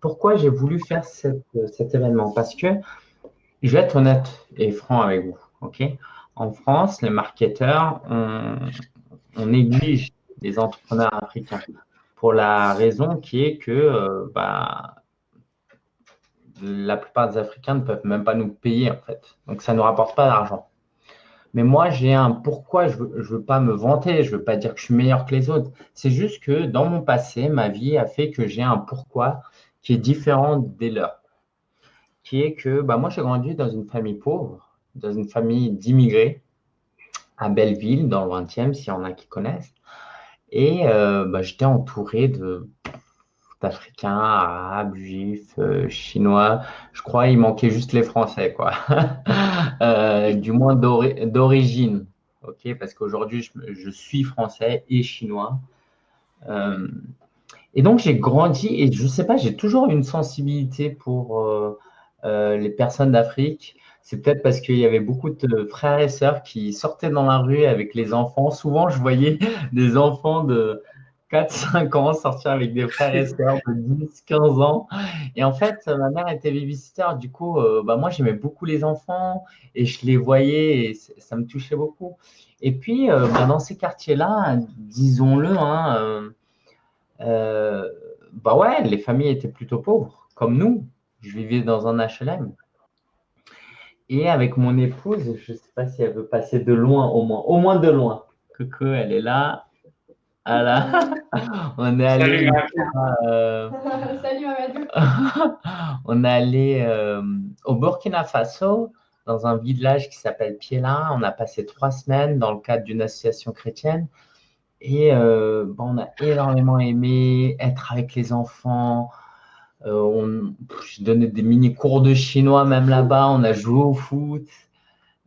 Pourquoi j'ai voulu faire cet événement? Parce que je vais être honnête et franc avec vous. en France, les marketeurs, on, on, néglige les entrepreneurs africains pour la raison qui est que euh, bah, la plupart des Africains ne peuvent même pas nous payer en fait. Donc ça ne nous rapporte pas d'argent. Mais moi, j'ai un pourquoi, je ne veux, pas me vanter, je ne veux pas dire que je suis meilleur que les autres. C'est juste que dans mon passé, ma vie a fait que j'ai un pourquoi qui est différent des leurs. Qui est que bah, moi, j'ai grandi dans une famille pauvre, dans une famille d'immigrés à Belleville, dans le 20e, s'il y en a qui connaissent. Et euh, bah, j'étais entouré de d'Africains, Arabes, Juifs, euh, Chinois. Je crois qu'il manquait juste les Français, quoi. Euh, du moins d'origine, ok? Parce qu'aujourd'hui, je, je, suis français et chinois. Euh, et donc, j'ai grandi et je ne sais pas, j'ai toujours une sensibilité pour les personnes d'Afrique. C'est peut-être parce qu'il y avait beaucoup de frères et sœurs qui sortaient dans la rue avec les enfants. Souvent, je voyais des enfants de 4-5 ans, sortir avec des frères et sœurs de 10-15 ans. Et en fait, ma mère était babysitter. Du coup, euh, bah, moi, j'aimais beaucoup les enfants et je les voyais et ça me touchait beaucoup. Et puis, euh, bah, dans ces quartiers-là, disons-le, hein, euh, bah ouais, les familles étaient plutôt pauvres, comme nous. Je vivais dans un HLM. Et avec mon épouse, je ne sais pas si elle veut passer de loin au moins, au moins de loin. Coucou, elle est là. Voilà. On est allé. Euh, Salut Mamadou. on est allé euh, au Burkina Faso, dans un village qui s'appelle Piela. On a passé trois semaines dans le cadre d'une association chrétienne. Et euh, bon, on a énormément aimé être avec les enfants. on, je donnais des mini cours de chinois même là-bas. On a joué au foot.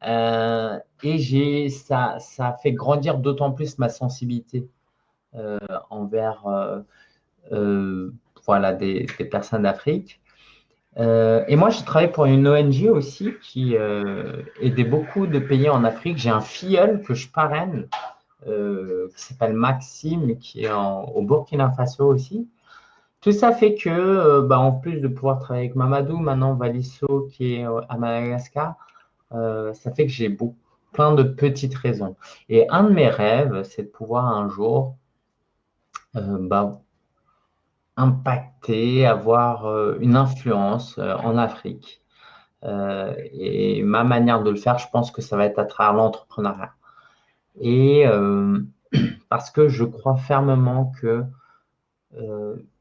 et j'ai, ça, ça a fait grandir d'autant plus ma sensibilité euh, envers euh, euh, voilà, des, personnes d'Afrique. et moi, je travaille pour une ONG aussi qui aidait beaucoup de pays en Afrique. J'ai un filleul que je parraine qui s'appelle Maxime, qui est au Burkina Faso aussi. Tout ça fait que, bah, en plus de pouvoir travailler avec Mamadou, maintenant Valisso qui est à Madagascar, ça fait que j'ai plein de petites raisons. Et un de mes rêves, c'est de pouvoir un jour euh, bah, impacter, avoir euh, une influence euh, en Afrique. et ma manière de le faire, je pense que ça va être à travers l'entrepreneuriat. Et parce que je crois fermement que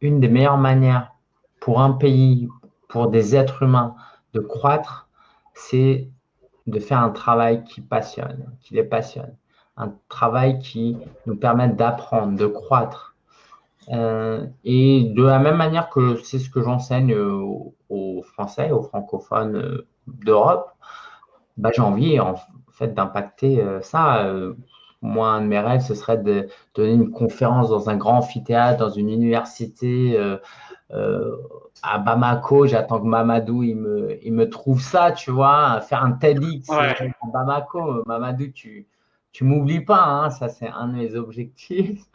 une des meilleures manières pour un pays, pour des êtres humains de croître, c'est de faire un travail qui passionne, qui les passionne. Un travail qui nous permette d'apprendre, de croître, euh, et de la même manière que c'est ce que j'enseigne aux, Français, aux francophones euh, d'Europe, bah, j'ai envie en fait d'impacter euh, ça. moi, un de mes rêves, ce serait de donner une conférence dans un grand amphithéâtre, dans une université à Bamako. J'attends que Mamadou il me, il me trouve ça, tu vois, faire un TEDx à Bamako. Mamadou, tu, tu m'oublies pas, hein, ça c'est un de mes objectifs.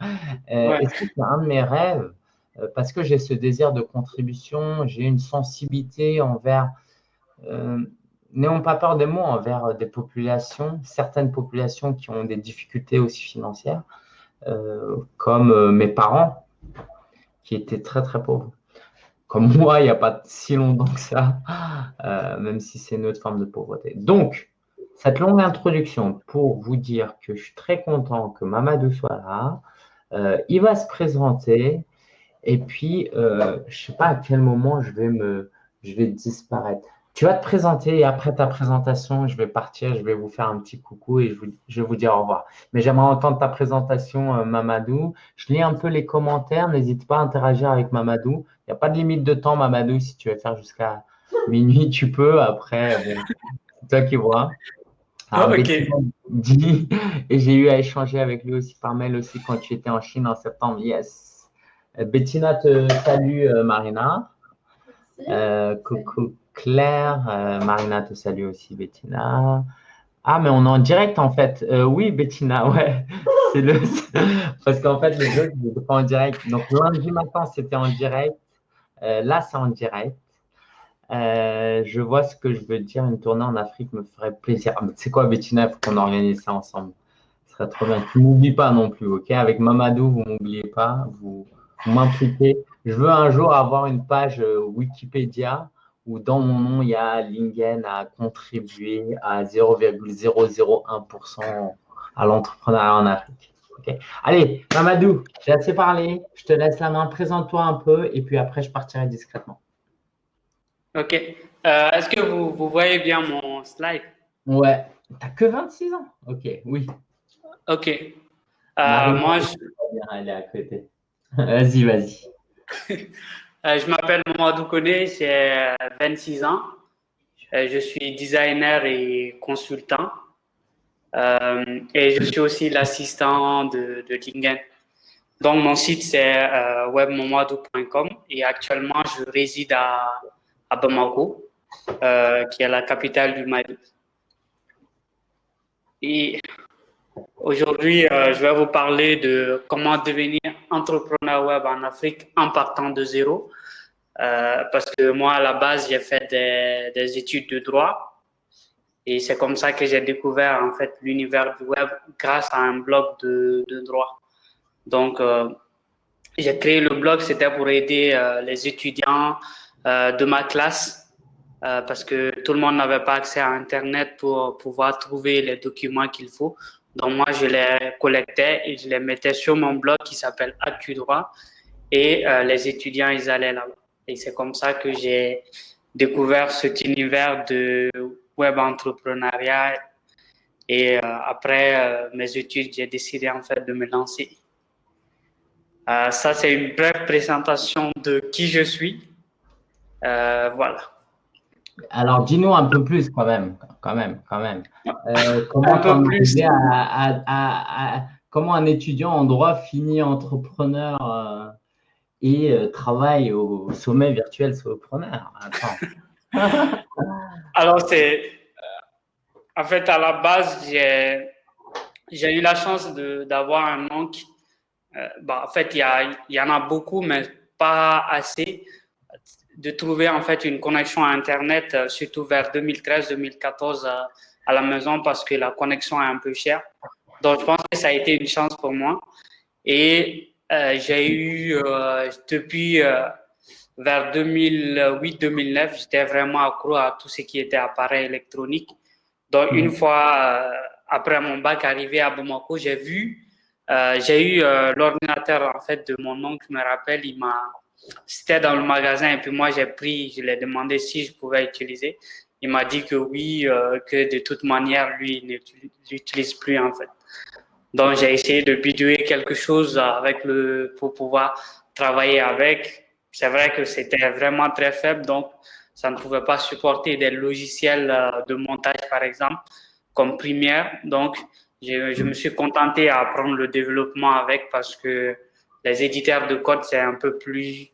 Euh, c'est un de mes rêves? Euh, parce que j'ai ce désir de contribution, j'ai une sensibilité envers, euh, n'ayons pas peur des mots, envers des populations, certaines populations qui ont des difficultés aussi financières, comme mes parents qui étaient très très pauvres. Comme moi, il n'y a pas si longtemps que ça, même si c'est une autre forme de pauvreté. Donc, cette longue introduction pour vous dire que je suis très content que Mamadou soit là. Euh, il va se présenter et puis euh, je ne sais pas à quel moment je vais me je vais disparaître. Tu vas te présenter et après ta présentation, je vais partir, je vais vous faire un petit coucou et je, vais vous dire au revoir. Mais j'aimerais entendre ta présentation, euh, Mamadou. Je lis un peu les commentaires. N'hésite pas à interagir avec Mamadou. Il n'y a pas de limite de temps, Mamadou. Si tu veux faire jusqu'à minuit, tu peux. Après, c'est toi qui vois. Ah, ok. et j'ai eu à échanger avec lui aussi par mail aussi quand tu étais en Chine en septembre. Yes. Euh, Bettina te salue, euh, Marina. Euh, coucou Claire. Marina te salue aussi, Bettina. Ah, mais on est en direct en fait. oui, Bettina, ouais. C'est le... Parce qu'en fait, les autres, ils pas en direct. Donc, lundi matin, c'était en direct. Euh, là, c'est en direct. Euh, je vois ce que je veux dire. Une tournée en Afrique me ferait plaisir. Ah, c'est quoi, Bettina faut qu'on organise ça ensemble. Ce serait trop bien. Tu m'oublies pas non plus, ok? Avec Mamadou, vous m'oubliez pas. Vous, vous m'impliquez. Je veux un jour avoir une page Wikipédia où dans mon nom, il y a Lingen a contribué à 0,001% à l'entrepreneuriat en Afrique. Allez, Mamadou, j'ai assez parlé. Je te laisse la main. Présente-toi un peu et puis après, je partirai discrètement. OK. Euh, est-ce que vous, vous, voyez bien mon slide? Ouais. Tu n'as que 26 ans? OK, oui. OK. Euh, moi, je... Elle est à côté. Vas-y, vas-y. Euh, je m'appelle Mamadou Kone, j'ai 26 ans. je suis designer et consultant. Euh, et je suis aussi l'assistant de, de Lingen. Donc, mon site, c'est euh, webmomadou.com et actuellement, je réside à, à Bamako, euh, qui est la capitale du Mali. Et aujourd'hui, euh, je vais vous parler de comment devenir entrepreneur web en Afrique en partant de zéro. Euh, parce que moi, à la base, j'ai fait des, des études de droit et c'est comme ça que j'ai découvert en fait l'univers du web grâce à un blog de, de droit. Donc, j'ai créé le blog, c'était pour aider les étudiants de ma classe euh, parce que tout le monde n'avait pas accès à Internet pour pouvoir trouver les documents qu'il faut. Donc, moi, je les collectais et je les mettais sur mon blog qui s'appelle Actu Droit et euh, les étudiants, ils allaient là-bas. Et c'est comme ça que j'ai découvert cet univers de web entrepreneuriat. Et euh, après euh, mes études, j'ai décidé en fait de me lancer. Euh, ça, c'est une brève présentation de qui je suis. Voilà. Alors, dis-nous un peu plus quand même, quand même, quand même. comment, un peu plus. comment un étudiant en droit finit entrepreneur et travaille au sommet virtuel solopreneur? Alors, c'est. Euh, en fait, à la base, j'ai eu la chance d'avoir un oncle. Euh, bah, en fait, il y, y, en a beaucoup, mais pas assez. De trouver en fait une connexion à Internet, euh, surtout vers 2013-2014 à la maison, parce que la connexion est un peu chère. Donc, je pense que ça a été une chance pour moi. Et j'ai eu, depuis vers 2008-2009, j'étais vraiment accro à tout ce qui était appareil électronique. Donc, une mhm. fois euh, après mon bac arrivé à Bamako, j'ai vu, euh, j'ai eu euh, l'ordinateur en fait de mon oncle, je me rappelle, il m'a, c'était dans le magasin et puis moi j'ai pris, je lui ai demandé si je pouvais utiliser. Il m'a dit que oui, euh, que de toute manière, lui, il n'utilise plus en fait. Donc, j'ai essayé de bidouiller quelque chose avec le, pour pouvoir travailler avec c'est vrai que c'était vraiment très faible, donc ça ne pouvait pas supporter des logiciels euh, de montage, par exemple, comme Premiere. Donc, je, je me suis contenté à apprendre le développement avec parce que les éditeurs de code, c'est un peu plus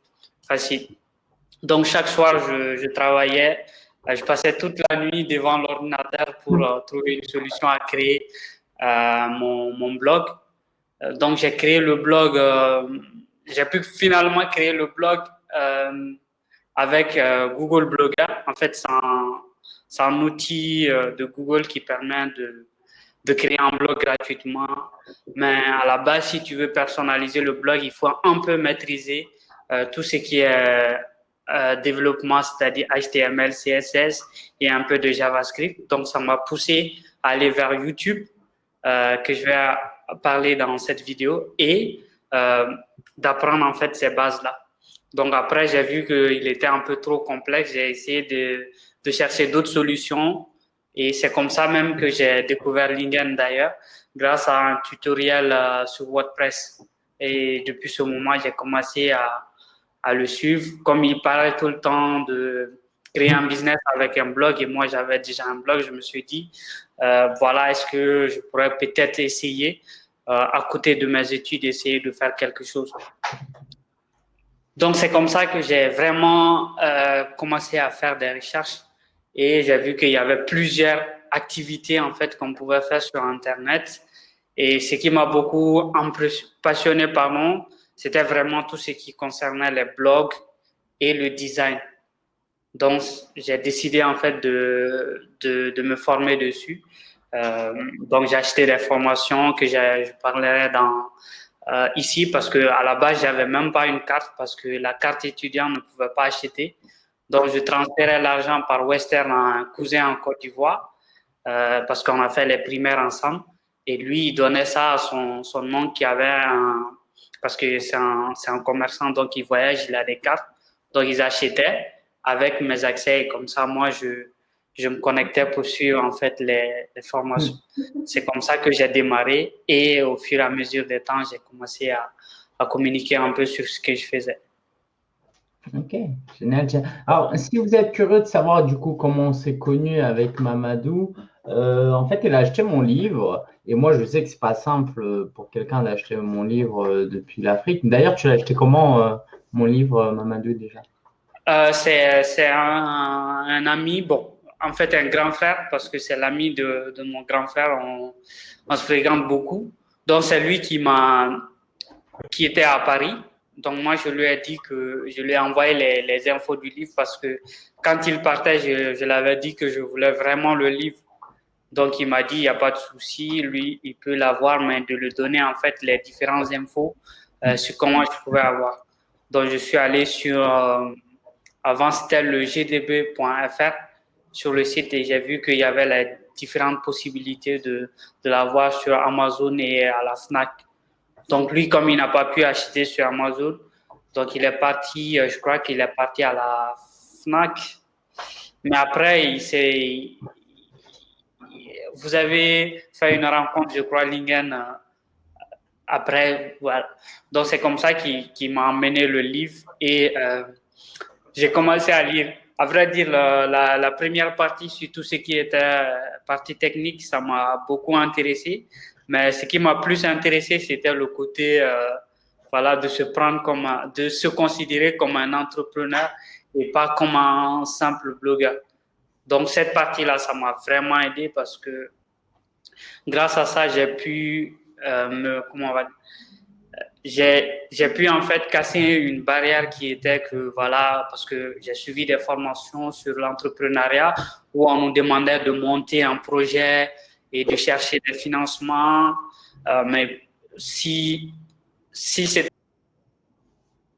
Donc, chaque soir, je, travaillais, euh, je passais toute la nuit devant l'ordinateur pour euh, trouver une solution à créer euh, mon, blog. donc, j'ai créé le blog j'ai pu finalement créer le blog avec Google Blogger. En fait, c'est un, outil de Google qui permet de, créer un blog gratuitement. Mais à la base, si tu veux personnaliser le blog, il faut un peu maîtriser tout ce qui est euh, développement, c'est-à-dire HTML, CSS et un peu de JavaScript. Donc, ça m'a poussé à aller vers YouTube, euh, que je vais parler dans cette vidéo. Et euh, d'apprendre en fait ces bases-là. Donc après, j'ai vu qu'il était un peu trop complexe. J'ai essayé de, chercher d'autres solutions et c'est comme ça même que j'ai découvert Lingen d'ailleurs, grâce à un tutoriel euh, sur WordPress. Et depuis ce moment, j'ai commencé à, à le suivre. Comme il parlait tout le temps de créer un business avec un blog et moi j'avais déjà un blog, je me suis dit, euh, voilà, est-ce que je pourrais peut-être essayer euh, à côté de mes études, essayer de faire quelque chose. Donc, c'est comme ça que j'ai vraiment euh, commencé à faire des recherches et j'ai vu qu'il y avait plusieurs activités en fait qu'on pouvait faire sur Internet. Et ce qui m'a beaucoup passionné, pardon, c'était vraiment tout ce qui concernait les blogs et le design. Donc, j'ai décidé en fait de, de, me former dessus. Euh, donc, j'ai acheté des formations que je parlerai dans, euh, ici parce que à la base, j'avais même pas une carte parce que la carte étudiant ne pouvait pas acheter. Donc, je transférais l'argent par Western à un cousin en Côte d'Ivoire euh, parce qu'on a fait les primaires ensemble. Et lui, il donnait ça à son, son oncle qui avait un, parce que c'est un, un commerçant, donc il voyage, il a des cartes. Donc, ils achetaient avec mes accès. Et comme ça, moi, je, je me connectais pour suivre en fait les, les formations. C'est comme ça que j'ai démarré et au fur et à mesure des temps, j'ai commencé à, à, communiquer un peu sur ce que je faisais. Ok, génial. Alors, si vous êtes curieux de savoir du coup comment on s'est connu avec Mamadou, euh, en fait, il a acheté mon livre et moi, je sais que c'est pas simple pour quelqu'un d'acheter mon livre euh, depuis l'Afrique. D'ailleurs, tu l'as acheté comment, euh, mon livre, Mamadou, déjà? Euh, C'est un, ami, bon, en fait, un grand frère, parce que c'est l'ami de, de, mon grand frère, on, se fréquente beaucoup. Donc, c'est lui qui qui était à Paris. Donc, moi, je lui ai dit que je lui ai envoyé les, les infos du livre parce que quand il partait, je, je l'avais dit que je voulais vraiment le livre donc, il m'a dit, il n'y a pas de souci, lui, il peut l'avoir, mais de lui donner en fait les différentes infos euh, sur comment je pouvais avoir. Donc, je suis allé sur, euh, avant c'était le gdb.fr sur le site et j'ai vu qu'il y avait les différentes possibilités de, de l'avoir sur Amazon et à la FNAC. Donc, lui, comme il n'a pas pu acheter sur Amazon, donc il est parti, euh, je crois qu'il est parti à la FNAC. Mais après, il s'est vous avez fait une rencontre, je crois, Lingen, euh, après. Voilà. Donc, c'est comme ça qui m'a emmené le livre et euh, j'ai commencé à lire. À vrai dire, la, première partie sur tout ce qui était euh, partie technique, ça m'a beaucoup intéressé. Mais ce qui m'a plus intéressé, c'était le côté, voilà, de se prendre comme, de se considérer comme un entrepreneur et pas comme un simple blogueur. Donc, cette partie-là, ça m'a vraiment aidé parce que grâce à ça, j'ai pu euh, me, comment on va j'ai, pu en fait casser une barrière qui était que voilà, parce que j'ai suivi des formations sur l'entrepreneuriat où on nous demandait de monter un projet et de chercher des financements. Euh, mais si, si c'était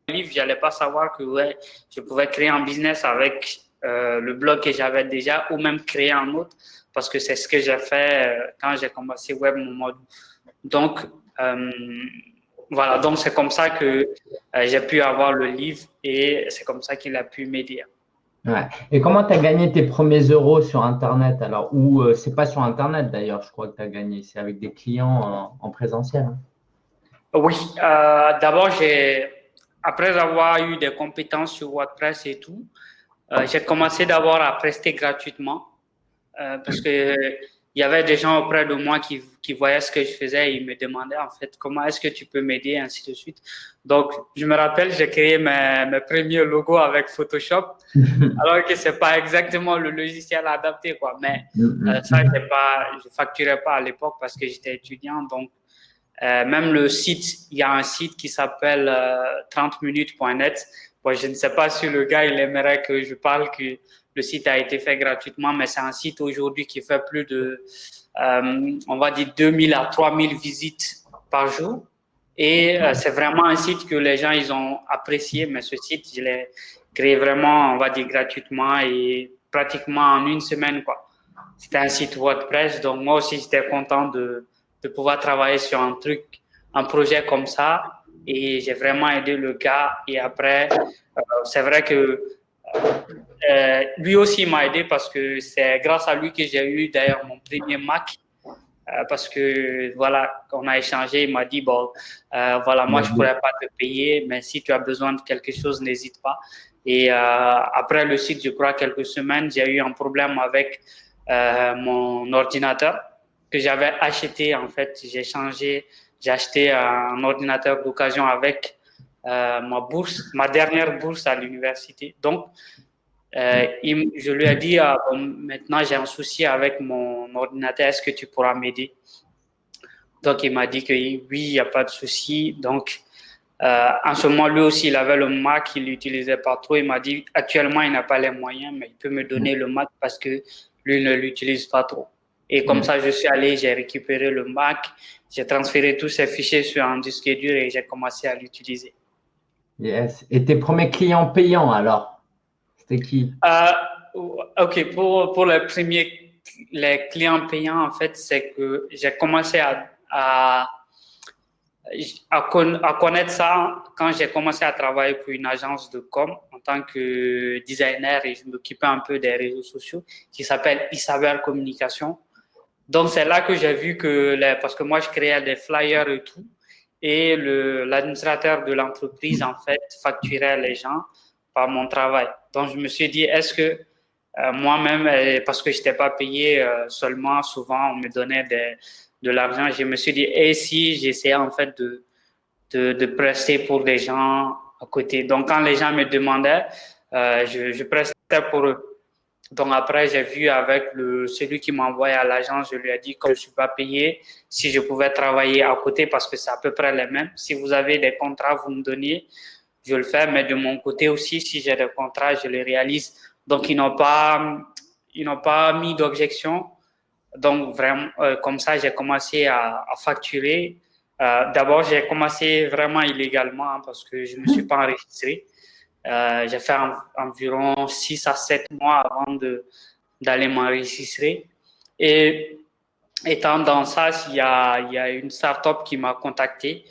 livre, j'allais pas savoir que ouais, je pouvais créer un business avec euh, le blog que j'avais déjà ou même créer un autre parce que c'est ce que j'ai fait euh, quand j'ai commencé Web Mode. Donc, euh, voilà, donc c'est comme ça que j'ai pu avoir le livre et c'est comme ça qu'il a pu m'aider. Ouais. Et comment tu as gagné tes premiers euros sur Internet? Alors Ou c'est pas sur Internet d'ailleurs, je crois que tu as gagné, c'est avec des clients en, présentiel. Oui, d'abord, j'ai après avoir eu des compétences sur WordPress et tout, euh, j'ai commencé d'abord à prester gratuitement euh, parce que il y avait des gens auprès de moi qui, qui voyaient ce que je faisais et ils me demandaient en fait comment est-ce que tu peux m'aider, ainsi de suite. Donc, je me rappelle, j'ai créé mes, mes, premiers logos avec Photoshop, alors que c'est pas exactement le logiciel adapté, quoi. Mais euh, ça, pas, je facturais pas à l'époque parce que j'étais étudiant. Donc, euh, même le site, il y a un site qui s'appelle 30minutes.net je ne sais pas si le gars, il aimerait que je parle que le site a été fait gratuitement, mais c'est un site aujourd'hui qui fait plus de, euh, on va dire, 2000 à 3000 visites par jour. Et euh, c'est vraiment un site que les gens, ils ont apprécié, mais ce site, je l'ai créé vraiment, on va dire, gratuitement et pratiquement en une semaine. C'était un site WordPress, donc moi aussi, j'étais content de, de pouvoir travailler sur un truc, un projet comme ça et j'ai vraiment aidé le gars. Et après, euh, c'est vrai que euh, lui aussi m'a aidé parce que c'est grâce à lui que j'ai eu d'ailleurs mon premier Mac. Euh, parce que voilà, on a échangé, il m'a dit bon, voilà, moi je pourrais pas te payer, mais si tu as besoin de quelque chose, n'hésite pas. Et après le site, je crois quelques semaines, j'ai eu un problème avec mon ordinateur que j'avais acheté en fait. J'ai changé j'ai acheté un ordinateur d'occasion avec euh, ma bourse, ma dernière bourse à l'université. Donc, euh, il, je lui ai dit, ah, bon, maintenant j'ai un souci avec mon ordinateur, est-ce que tu pourras m'aider? Donc, il m'a dit que oui, il n'y a pas de souci. Donc, Euh, en ce moment, lui aussi, il avait le Mac, il l'utilisait pas trop. Il m'a dit, actuellement, il n'a pas les moyens, mais il peut me donner le Mac parce que lui ne l'utilise pas trop. Et comme ça, je suis allé, j'ai récupéré le Mac, j'ai transféré tous ces fichiers sur un disque dur et j'ai commencé à l'utiliser. Yes. Et tes premiers clients payants, alors? C'était qui? Euh, Ok, pour, pour les premiers les clients payants, en fait, c'est que j'ai commencé à, à, à, connaître ça quand j'ai commencé à travailler pour une agence de com en tant que designer et je m'occupais un peu des réseaux sociaux qui s'appelle Isabelle Communication. Donc, c'est là que j'ai vu que, parce que moi, je créais des flyers et tout, et l'administrateur de l'entreprise, en fait, facturait les gens par mon travail. Donc, je me suis dit, est-ce que euh, moi-même, euh, parce que je n'étais pas payé euh, seulement, souvent, on me donnait de l'argent, je me suis dit, et si j'essayais en fait de, de, de, prester pour des gens à côté? Donc, quand les gens me demandaient, je, je prestais pour eux. Donc après, j'ai vu avec le, celui qui m'a envoyé à l'agence, je lui ai dit que je ne suis pas payé, si je pouvais travailler à côté parce que c'est à peu près les mêmes. Si vous avez des contrats, vous me donniez, je le fais, mais de mon côté aussi, si j'ai des contrats, je les réalise. Donc ils n'ont pas, ils n'ont pas mis d'objection. Donc vraiment, euh, comme ça, j'ai commencé à, à facturer. Euh, D'abord, j'ai commencé vraiment illégalement hein, parce que je ne me suis pas enregistré. Euh, j'ai fait environ 6 à 7 mois avant d'aller m'enregistrer. Et étant dans ça, il y a, il y a une startup qui m'a contacté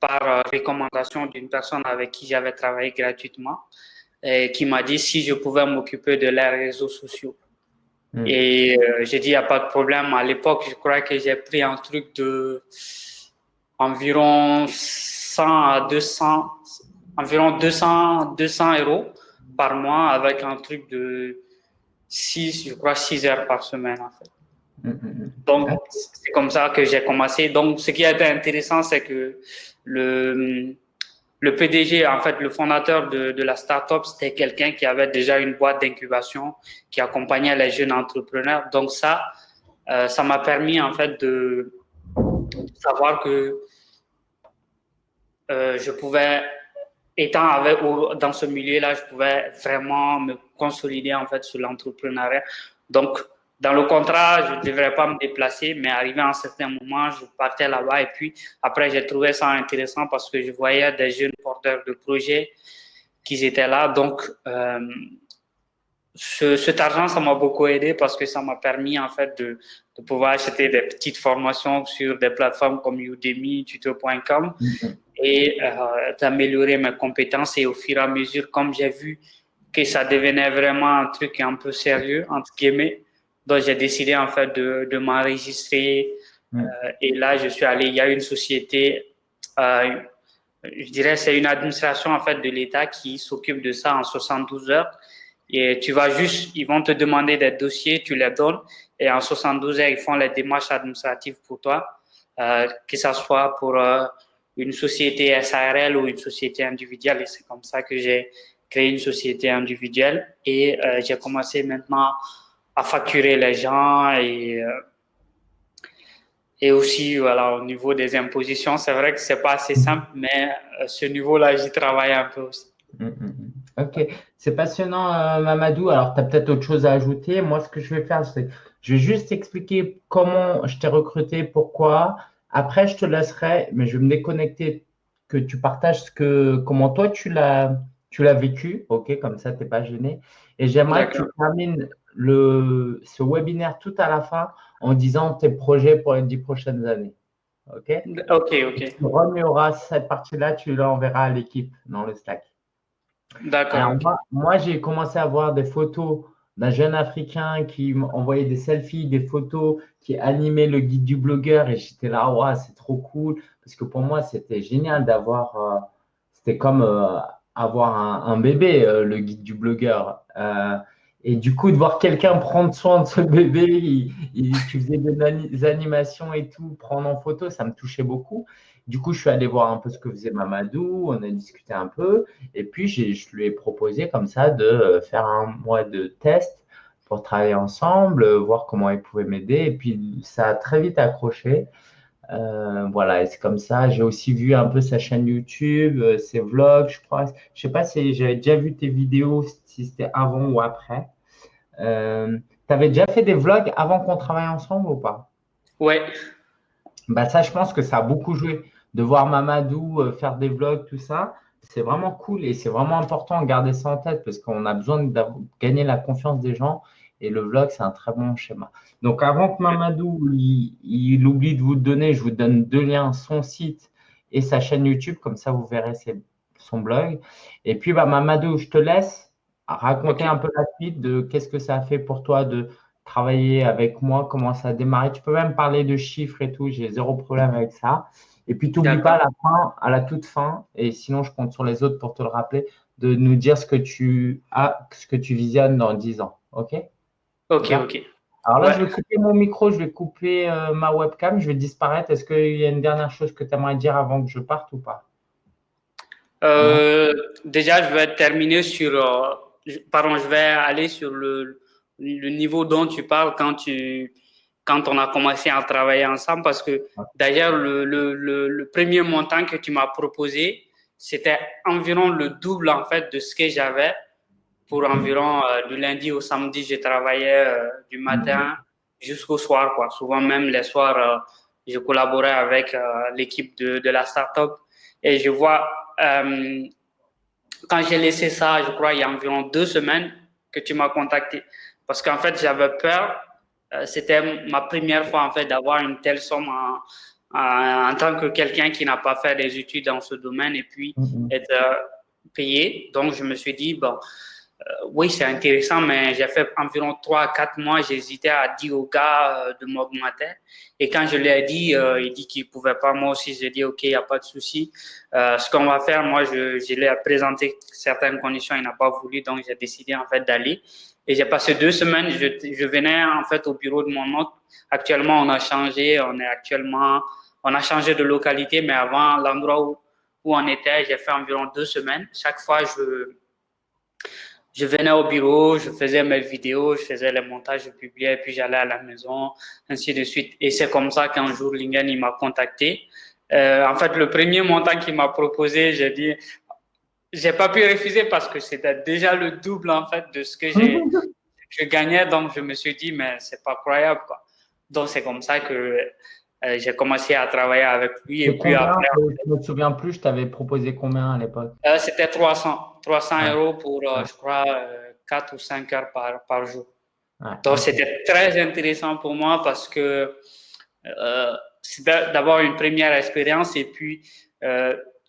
par euh, recommandation d'une personne avec qui j'avais travaillé gratuitement et qui m'a dit si je pouvais m'occuper de leurs réseaux sociaux. Hmm. Et euh, j'ai dit, il n'y a pas de problème. À l'époque, je crois que j'ai pris un truc de environ 100 à 200, environ 200, 200 euros par mois avec un truc de 6, je crois, 6 heures par semaine, en fait. Mm, mm, mm. Donc, c'est comme ça que j'ai commencé. Donc, ce qui a été intéressant, c'est que le, le PDG, en fait, le fondateur de, de la startup, c'était quelqu'un qui avait déjà une boîte d'incubation, qui accompagnait les jeunes entrepreneurs. Donc, ça, euh, ça m'a permis, en fait, de savoir que euh, je pouvais étant dans ce milieu-là, je pouvais vraiment me consolider en fait sur l'entrepreneuriat. Donc, dans le contrat, je ne devrais pas me déplacer, mais arrivé à un certain moment, je partais là-bas et puis après, j'ai trouvé ça intéressant parce que je voyais des jeunes porteurs de projets qui étaient là. Donc, euh, ce, cet argent, ça m'a beaucoup aidé parce que ça m'a permis en fait de, de, pouvoir acheter des petites formations sur des plateformes comme Udemy, tuto.com et euh, d'améliorer mes compétences. Et au fur et à mesure, comme j'ai vu que ça devenait vraiment un truc un peu sérieux, entre guillemets, donc j'ai décidé en fait de, de m'enregistrer. Euh, et là, je suis allé, il y a une société, euh, je dirais c'est une administration en fait de l'État qui s'occupe de ça en 72 heures. Et tu vas juste, ils vont te demander des dossiers, tu les donnes, et en 72 heures, ils font les démarches administratives pour toi, euh, que ce soit pour une société SARL ou une société individuelle. Et c'est comme ça que j'ai créé une société individuelle et euh, j'ai commencé maintenant à facturer les gens et euh, et aussi voilà au niveau des impositions c'est vrai que c'est pas assez simple mais euh, ce niveau-là j'y travaille un peu aussi. Mm, mm, mm. Ok, c'est passionnant Mamadou. Alors tu as peut-être autre chose à ajouter. Moi ce que je vais faire c'est je vais juste expliquer comment je t'ai recruté, pourquoi, après, je te laisserai, mais je vais me déconnecter, que tu partages ce que, comment toi tu l'as, tu l'as vécu, ok, comme ça, tu n'es pas gêné. Et j'aimerais que tu termines le, ce webinaire tout à la fin en disant tes projets pour les dix prochaines années. Ok? Ok, ok. Tu cette partie-là, tu l'enverras à l'équipe dans le Slack. D'accord. moi j'ai commencé à voir des photos d'un jeune Africain qui m'envoyait des selfies, des photos, qui animait le guide du blogueur et j'étais là, ouais, c'est trop cool parce que pour moi, c'était génial d'avoir, euh, c'était comme euh, avoir un, bébé, euh, le guide du blogueur. et du coup, de voir quelqu'un prendre soin de ce bébé, il, faisais des animations et tout, prendre en photo, ça me touchait beaucoup. Du coup, je suis allé voir un peu ce que faisait Mamadou, on a discuté un peu, et puis je lui ai proposé comme ça de faire un mois de test pour travailler ensemble, voir comment il pouvait m'aider, et puis ça a très vite accroché. Euh, voilà, c'est comme ça. J'ai aussi vu un peu sa chaîne YouTube, euh, ses vlogs, je crois. Je sais pas si j'avais déjà vu tes vidéos, si c'était avant ou après. Euh, tu avais déjà fait des vlogs avant qu'on travaille ensemble ou pas? Ouais. Bah ça, je pense que ça a beaucoup joué. De voir Mamadou faire des vlogs, tout ça, c'est vraiment cool et c'est vraiment important de garder ça en tête parce qu'on a besoin de gagner la confiance des gens et le vlog, c'est un très bon schéma. Donc, avant que Mamadou il, oublie de vous donner, je vous donne deux liens, son site et sa chaîne YouTube. Comme ça, vous verrez son blog. Et puis, bah, Mamadou, je te laisse raconter un peu la suite de qu'est-ce que ça a fait pour toi de travailler avec moi, comment ça a démarré. Tu peux même parler de chiffres et tout. J'ai zéro problème avec ça. Et puis, tu n'oublies pas à la fin, à la toute fin, et sinon, je compte sur les autres pour te le rappeler, de nous dire ce que tu as, ce que tu visionnes dans 10 ans. OK? Ok, ok. Alors là, je vais couper mon micro, je vais couper euh, ma webcam, je vais disparaître. Est-ce qu'il y a une dernière chose que tu aimerais dire avant que je parte ou pas? Euh, Déjà, je vais terminer sur. Euh, pardon, je vais aller sur le, le, niveau dont tu parles quand, tu, quand on a commencé à travailler ensemble. Parce que d'ailleurs, le, le, le, premier montant que tu m'as proposé, c'était environ le double en fait de ce que j'avais pour environ euh, du lundi au samedi, je travaillais euh, du matin jusqu'au soir. Quoi. Souvent même les soirs, euh, je collaborais avec l'équipe de, de, la startup. Et je vois, quand j'ai laissé ça, je crois, il y a environ deux semaines que tu m'as contacté. Parce qu'en fait, j'avais peur. C'était ma première fois, en fait, d'avoir une telle somme en, en, tant que quelqu'un qui n'a pas fait des études dans ce domaine et puis mm-hmm. être payé. Donc, je me suis dit, bon, euh, oui, c'est intéressant, mais j'ai fait environ 3 4 mois, j'hésitais à dire au gars euh, de m'augmenter. Et quand je lui ai dit, euh, il dit qu'il ne pouvait pas. Moi aussi, j'ai dit, OK, il n'y a pas de souci. ce qu'on va faire, moi, je, je lui ai présenté certaines conditions, il n'a pas voulu, donc j'ai décidé en fait d'aller. Et j'ai passé deux semaines, je, venais en fait au bureau de mon oncle. Actuellement, on a changé, on est actuellement, on a changé de localité, mais avant, l'endroit où, où on était, j'ai fait environ deux semaines. Chaque fois, je je venais au bureau, je faisais mes vidéos, je faisais les montages, je publiais, puis j'allais à la maison, ainsi de suite. Et c'est comme ça qu'un jour, Lingen, il m'a contacté. Euh, en fait, le premier montant qu'il m'a proposé, j'ai dit, j'ai pas pu refuser parce que c'était déjà le double, en fait, de ce que j'ai, je gagnais. Donc, je me suis dit, mais c'est pas croyable, quoi. Donc, c'est comme ça que euh, j'ai commencé à travailler avec lui. Et, puis après. Je ne me souviens plus, je t'avais proposé combien à l'époque? euh, C'était 300, 300 euros pour, euh, je crois, 4 ou 5 heures par, par jour. Donc, c'était très intéressant pour moi parce que c'est d'abord une première expérience et puis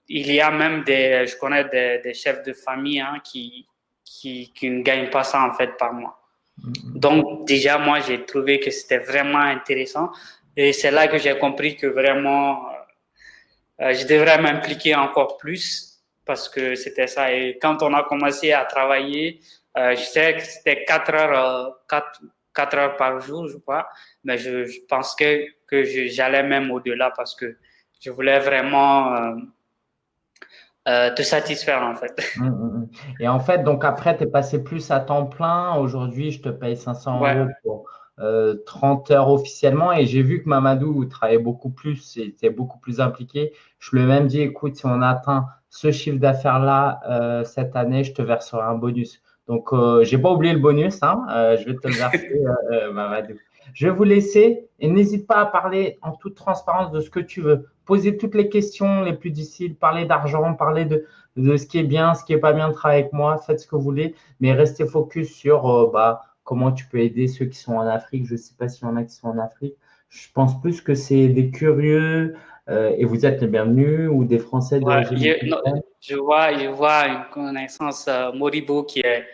il y a même des, je connais des, des chefs de famille hein, qui, qui, qui, ne gagnent pas ça en fait par mois. Mm-hmm. Donc déjà, moi, j'ai trouvé que c'était vraiment intéressant. Et c'est là que j'ai compris que vraiment, euh, je devrais m'impliquer encore plus parce que c'était ça. Et quand on a commencé à travailler, euh, je sais que c'était 4 heures, 4, euh, 4 heures par jour, je crois, mais je, je pense que, que j'allais même au-delà parce que je voulais vraiment euh, te satisfaire en fait. Hum, hum, hum. Et en fait, donc après, tu es passé plus à temps plein. Aujourd'hui, je te paye 500 euros pour 30 euh, heures officiellement et j'ai vu que Mamadou travaillait beaucoup plus et était beaucoup plus impliqué. Je lui ai même dit, écoute, si on atteint ce chiffre d'affaires-là euh, cette année, je te verserai un bonus. Donc, j'ai pas oublié le bonus, hein, je vais te le verser, Mamadou. Je vais vous laisser et n'hésite pas à parler en toute transparence de ce que tu veux. Poser toutes les questions les plus difficiles, parler d'argent, parler de, de ce qui est bien, ce qui est pas bien travailler avec moi, faites ce que vous voulez, mais restez focus sur bah, comment tu peux aider ceux qui sont en Afrique. Je ne sais pas s'il y en a qui sont en Afrique. Je pense plus que c'est des curieux euh, et vous êtes les bienvenus ou des Français de je, vois, je vois une connaissance euh, Moribo qui est,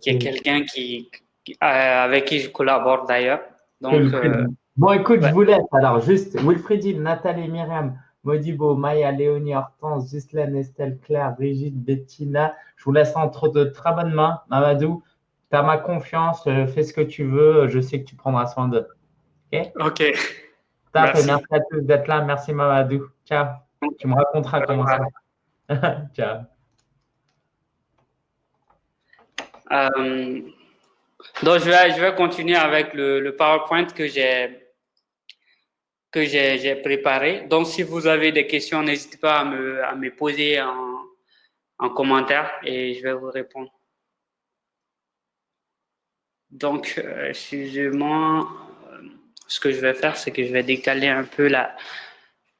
qui est quelqu'un qui, euh, avec qui je collabore d'ailleurs. Donc, bon, écoute, je vous laisse. Alors, juste Wilfriedine, Nathalie, Myriam, Modibo, Maya, Léonie, Hortense, Ghislaine, Estelle, Claire, Brigitte, Bettina. Je vous laisse entre de très bonnes mains. Mamadou, tu as ma confiance, euh, fais ce que tu veux, je sais que tu prendras soin d'eux. OK? OK. Merci. merci à tous d'être là. Merci Mamadou. Ciao. Tu me raconteras comment ça va. Ciao. Euh, donc, je vais, je vais continuer avec le, le PowerPoint que j'ai que j'ai préparé. Donc, si vous avez des questions, n'hésitez pas à me, poser en, en commentaire et je vais vous répondre. Donc, euh, excusez-moi, euh, ce que je vais faire, c'est que je vais décaler un peu la,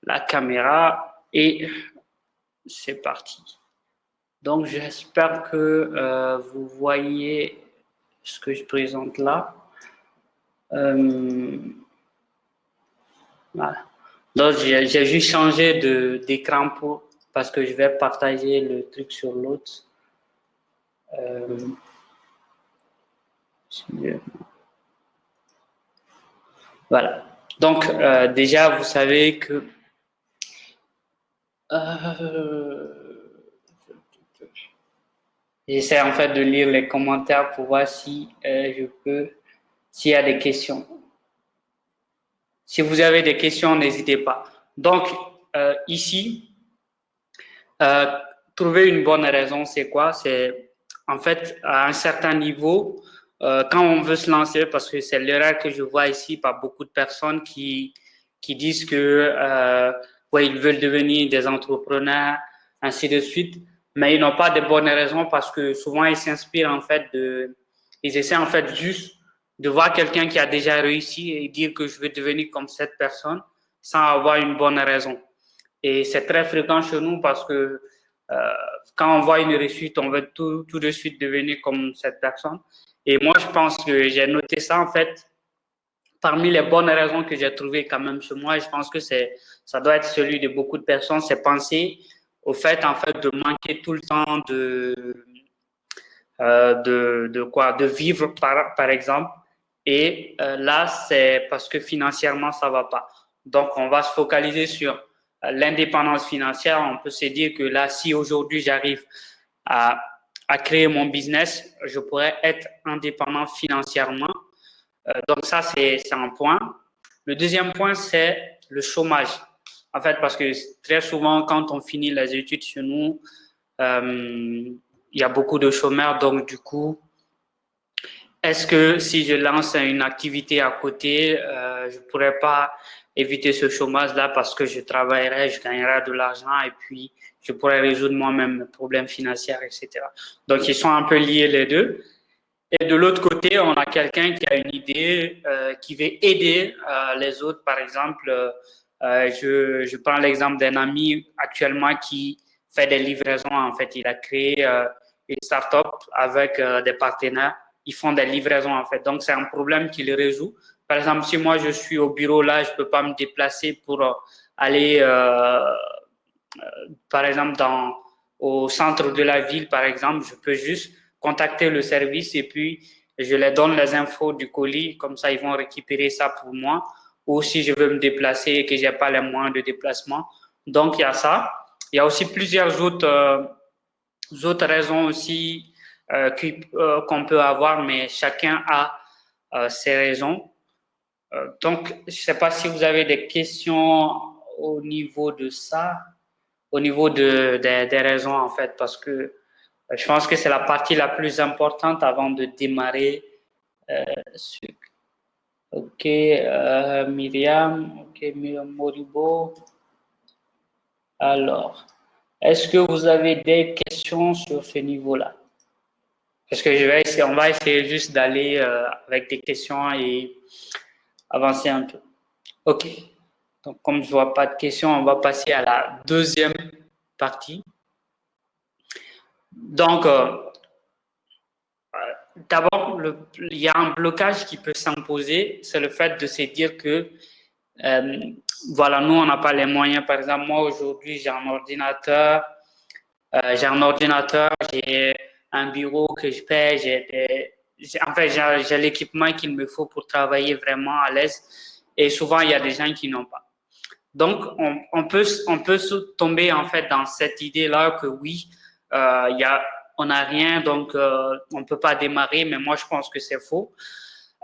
la caméra et c'est parti. Donc, j'espère que euh, vous voyez ce que je présente là. Voilà. Donc, j'ai juste changé d'écran pour parce que je vais partager le truc sur l'autre. Voilà. Donc, euh, déjà, vous savez que euh, j'essaie en fait de lire les commentaires pour voir si euh, je peux, s'il y a des questions. Si vous avez des questions, n'hésitez pas. Donc, ici, trouver une bonne raison, c'est quoi? C'est en fait à un certain niveau, euh, quand on veut se lancer, parce que c'est l'erreur que je vois ici par beaucoup de personnes qui, qui disent que euh, ouais, ils veulent devenir des entrepreneurs, ainsi de suite, mais ils n'ont pas de bonnes raisons parce que souvent ils s'inspirent en fait de, ils essaient en fait juste de voir quelqu'un qui a déjà réussi et dire que je veux devenir comme cette personne sans avoir une bonne raison. Et c'est très fréquent chez nous parce que euh, quand on voit une réussite, on veut tout, tout de suite devenir comme cette personne. Et moi, je pense que j'ai noté ça, en fait, parmi les bonnes raisons que j'ai trouvées quand même chez moi, je pense que c'est, ça doit être celui de beaucoup de personnes, c'est penser au fait, en fait, de manquer tout le temps de, euh, de, de, quoi, de vivre, par, par exemple. Et euh, là, c'est parce que financièrement, ça va pas. Donc, on va se focaliser sur euh, l'indépendance financière. On peut se dire que là, si aujourd'hui j'arrive à créer mon business, je pourrais être indépendant financièrement. Euh, donc ça, c'est un point. Le deuxième point, c'est le chômage. En fait, parce que très souvent, quand on finit les études chez nous, il y a beaucoup de chômeurs. Donc, du coup, est-ce que si je lance une activité à côté, euh, je ne pourrais pas éviter ce chômage-là parce que je travaillerai, je gagnerai de l'argent et puis je pourrais résoudre moi-même mes problèmes financiers, etc. Donc, ils sont un peu liés les deux. Et de l'autre côté, on a quelqu'un qui a une idée, euh, qui veut aider euh, les autres. Par exemple, euh, je, je, prends l'exemple d'un ami actuellement qui fait des livraisons. En fait, il a créé euh, une start-up avec euh, des partenaires. Ils font des livraisons, en fait. Donc, c'est un problème qu'il résout. Par exemple, si moi, je suis au bureau là, je peux pas me déplacer pour euh, aller par exemple, au centre de la ville, par exemple, je peux juste contacter le service et puis je leur donne les infos du colis, comme ça ils vont récupérer ça pour moi. Ou si je veux me déplacer et que j'ai pas les moyens de déplacement. Donc il y a ça. Il y a aussi plusieurs autres, euh, autres raisons aussi euh, euh, qu'on peut avoir, mais chacun a ses raisons. donc je sais pas si vous avez des questions au niveau de ça au niveau de, des raisons, en fait, parce que euh, je pense que c'est la partie la plus importante avant de démarrer. Euh, ok, euh, Myriam, ok, Moribo. Alors, est-ce que vous avez des questions sur ce niveau-là? Parce que je vais essayer, on va essayer juste d'aller avec des questions et avancer un peu. Ok. Donc, comme je ne vois pas de questions, on va passer à la deuxième partie. Donc, euh, d'abord, il y a un blocage qui peut s'imposer, c'est le fait de se dire que, euh, voilà, nous, on n'a pas les moyens. Par exemple, moi, aujourd'hui, j'ai un ordinateur, euh, j'ai un ordinateur, j'ai un bureau que je paie, j'ai en fait, j'ai l'équipement qu'il me faut pour travailler vraiment à l'aise. Et souvent, il y a des gens qui n'ont pas. Donc, on, peut, on peut tomber en fait dans cette idée-là que oui, euh, y a, on n'a rien, donc euh, on ne peut pas démarrer, mais moi je pense que c'est faux.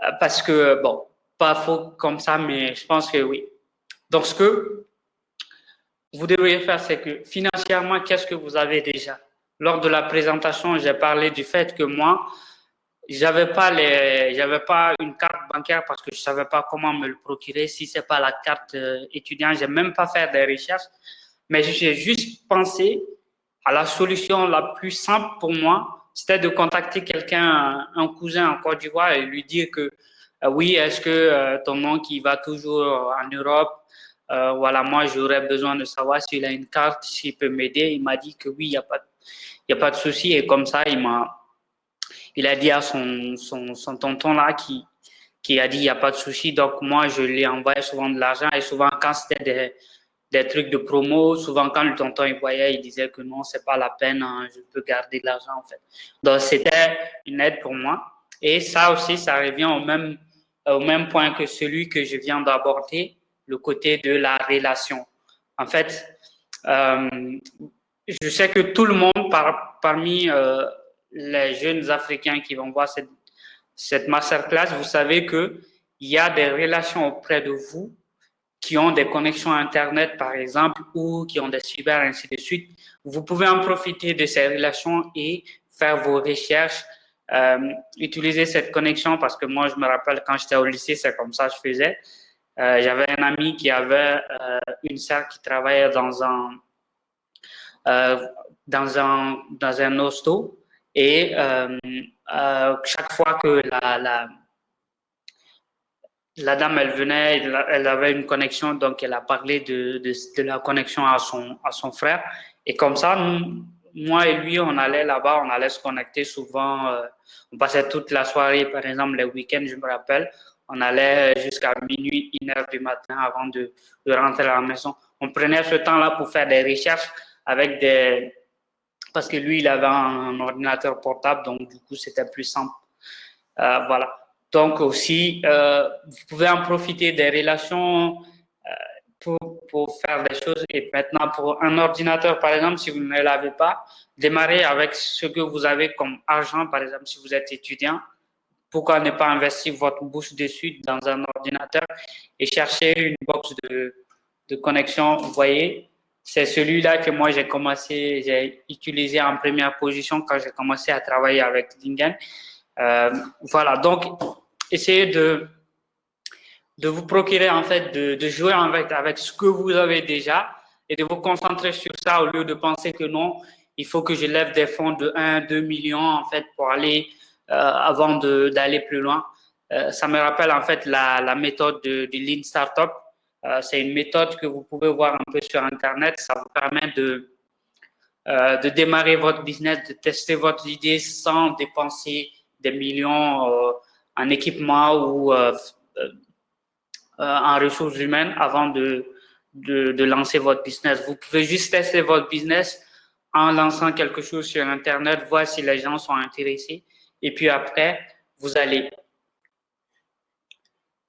Euh, parce que, bon, pas faux comme ça, mais je pense que oui. Donc, ce que vous devriez faire, c'est que financièrement, qu'est-ce que vous avez déjà? Lors de la présentation, j'ai parlé du fait que moi, j'avais pas les, j'avais pas une carte bancaire parce que je savais pas comment me le procurer. Si c'est pas la carte euh, étudiante, j'ai même pas fait des recherches. Mais j'ai juste pensé à la solution la plus simple pour moi, c'était de contacter quelqu'un, un cousin en Côte d'Ivoire et lui dire que euh, oui, est-ce que euh, ton nom qui va toujours en Europe, voilà, moi j'aurais besoin de savoir s'il a une carte, s'il peut m'aider. Il m'a dit que oui, il n'y a pas, il y a pas de souci et comme ça, il m'a il a dit à son, son, son tonton là qui, qui a dit il n'y a pas de souci. Donc, moi, je lui envoyé souvent de l'argent et souvent, quand c'était des, des, trucs de promo, souvent, quand le tonton il voyait, il disait que non, c'est pas la peine, hein, je peux garder de l'argent en fait. Donc, c'était une aide pour moi. Et ça aussi, ça revient au même, au même point que celui que je viens d'aborder, le côté de la relation. En fait, euh, je sais que tout le monde par, parmi euh, les jeunes Africains qui vont voir cette, cette masterclass, vous savez qu'il y a des relations auprès de vous qui ont des connexions Internet, par exemple, ou qui ont des cyber, ainsi de suite. Vous pouvez en profiter de ces relations et faire vos recherches, euh, utiliser cette connexion parce que moi, je me rappelle quand j'étais au lycée, c'est comme ça que je faisais. Euh, J'avais un ami qui avait euh, une sœur qui travaillait dans un, dans un, dans un hosto et euh, euh, chaque fois que la, la, dame, elle venait, elle avait une connexion, donc elle a parlé de, de, la connexion à son, à son frère. Et comme ça, moi et lui, on allait là-bas, on allait se connecter souvent. Euh, on passait toute la soirée, par exemple, les week-ends, je me rappelle. On allait jusqu'à minuit, une heure du matin avant de, de rentrer à la maison. On prenait ce temps-là pour faire des recherches avec des, parce que lui, il avait un, ordinateur portable, donc du coup, c'était plus simple. Euh, voilà. Donc aussi, euh, vous pouvez en profiter des relations euh, pour, pour, faire des choses. Et maintenant, pour un ordinateur, par exemple, si vous ne l'avez pas, démarrez avec ce que vous avez comme argent, par exemple, si vous êtes étudiant. Pourquoi ne pas investir votre bouche dessus dans un ordinateur et chercher une box de, de connexion, vous voyez, c'est celui-là que moi j'ai commencé, j'ai utilisé en première position quand j'ai commencé à travailler avec Lingen. Euh, voilà, donc essayez de, de vous procurer en fait, de, de jouer avec, avec ce que vous avez déjà et de vous concentrer sur ça au lieu de penser que non, il faut que je lève des fonds de 1, 2 millions en fait pour aller euh, avant d'aller plus loin. Euh, ça me rappelle en fait la, méthode de, de Lean Startup c'est une méthode que vous pouvez voir un peu sur Internet. Ça vous permet de, euh, démarrer votre business, de tester votre idée sans dépenser des millions euh, en équipement ou en ressources humaines avant de, lancer votre business. Vous pouvez juste tester votre business en lançant quelque chose sur Internet, voir si les gens sont intéressés. Et puis après, vous allez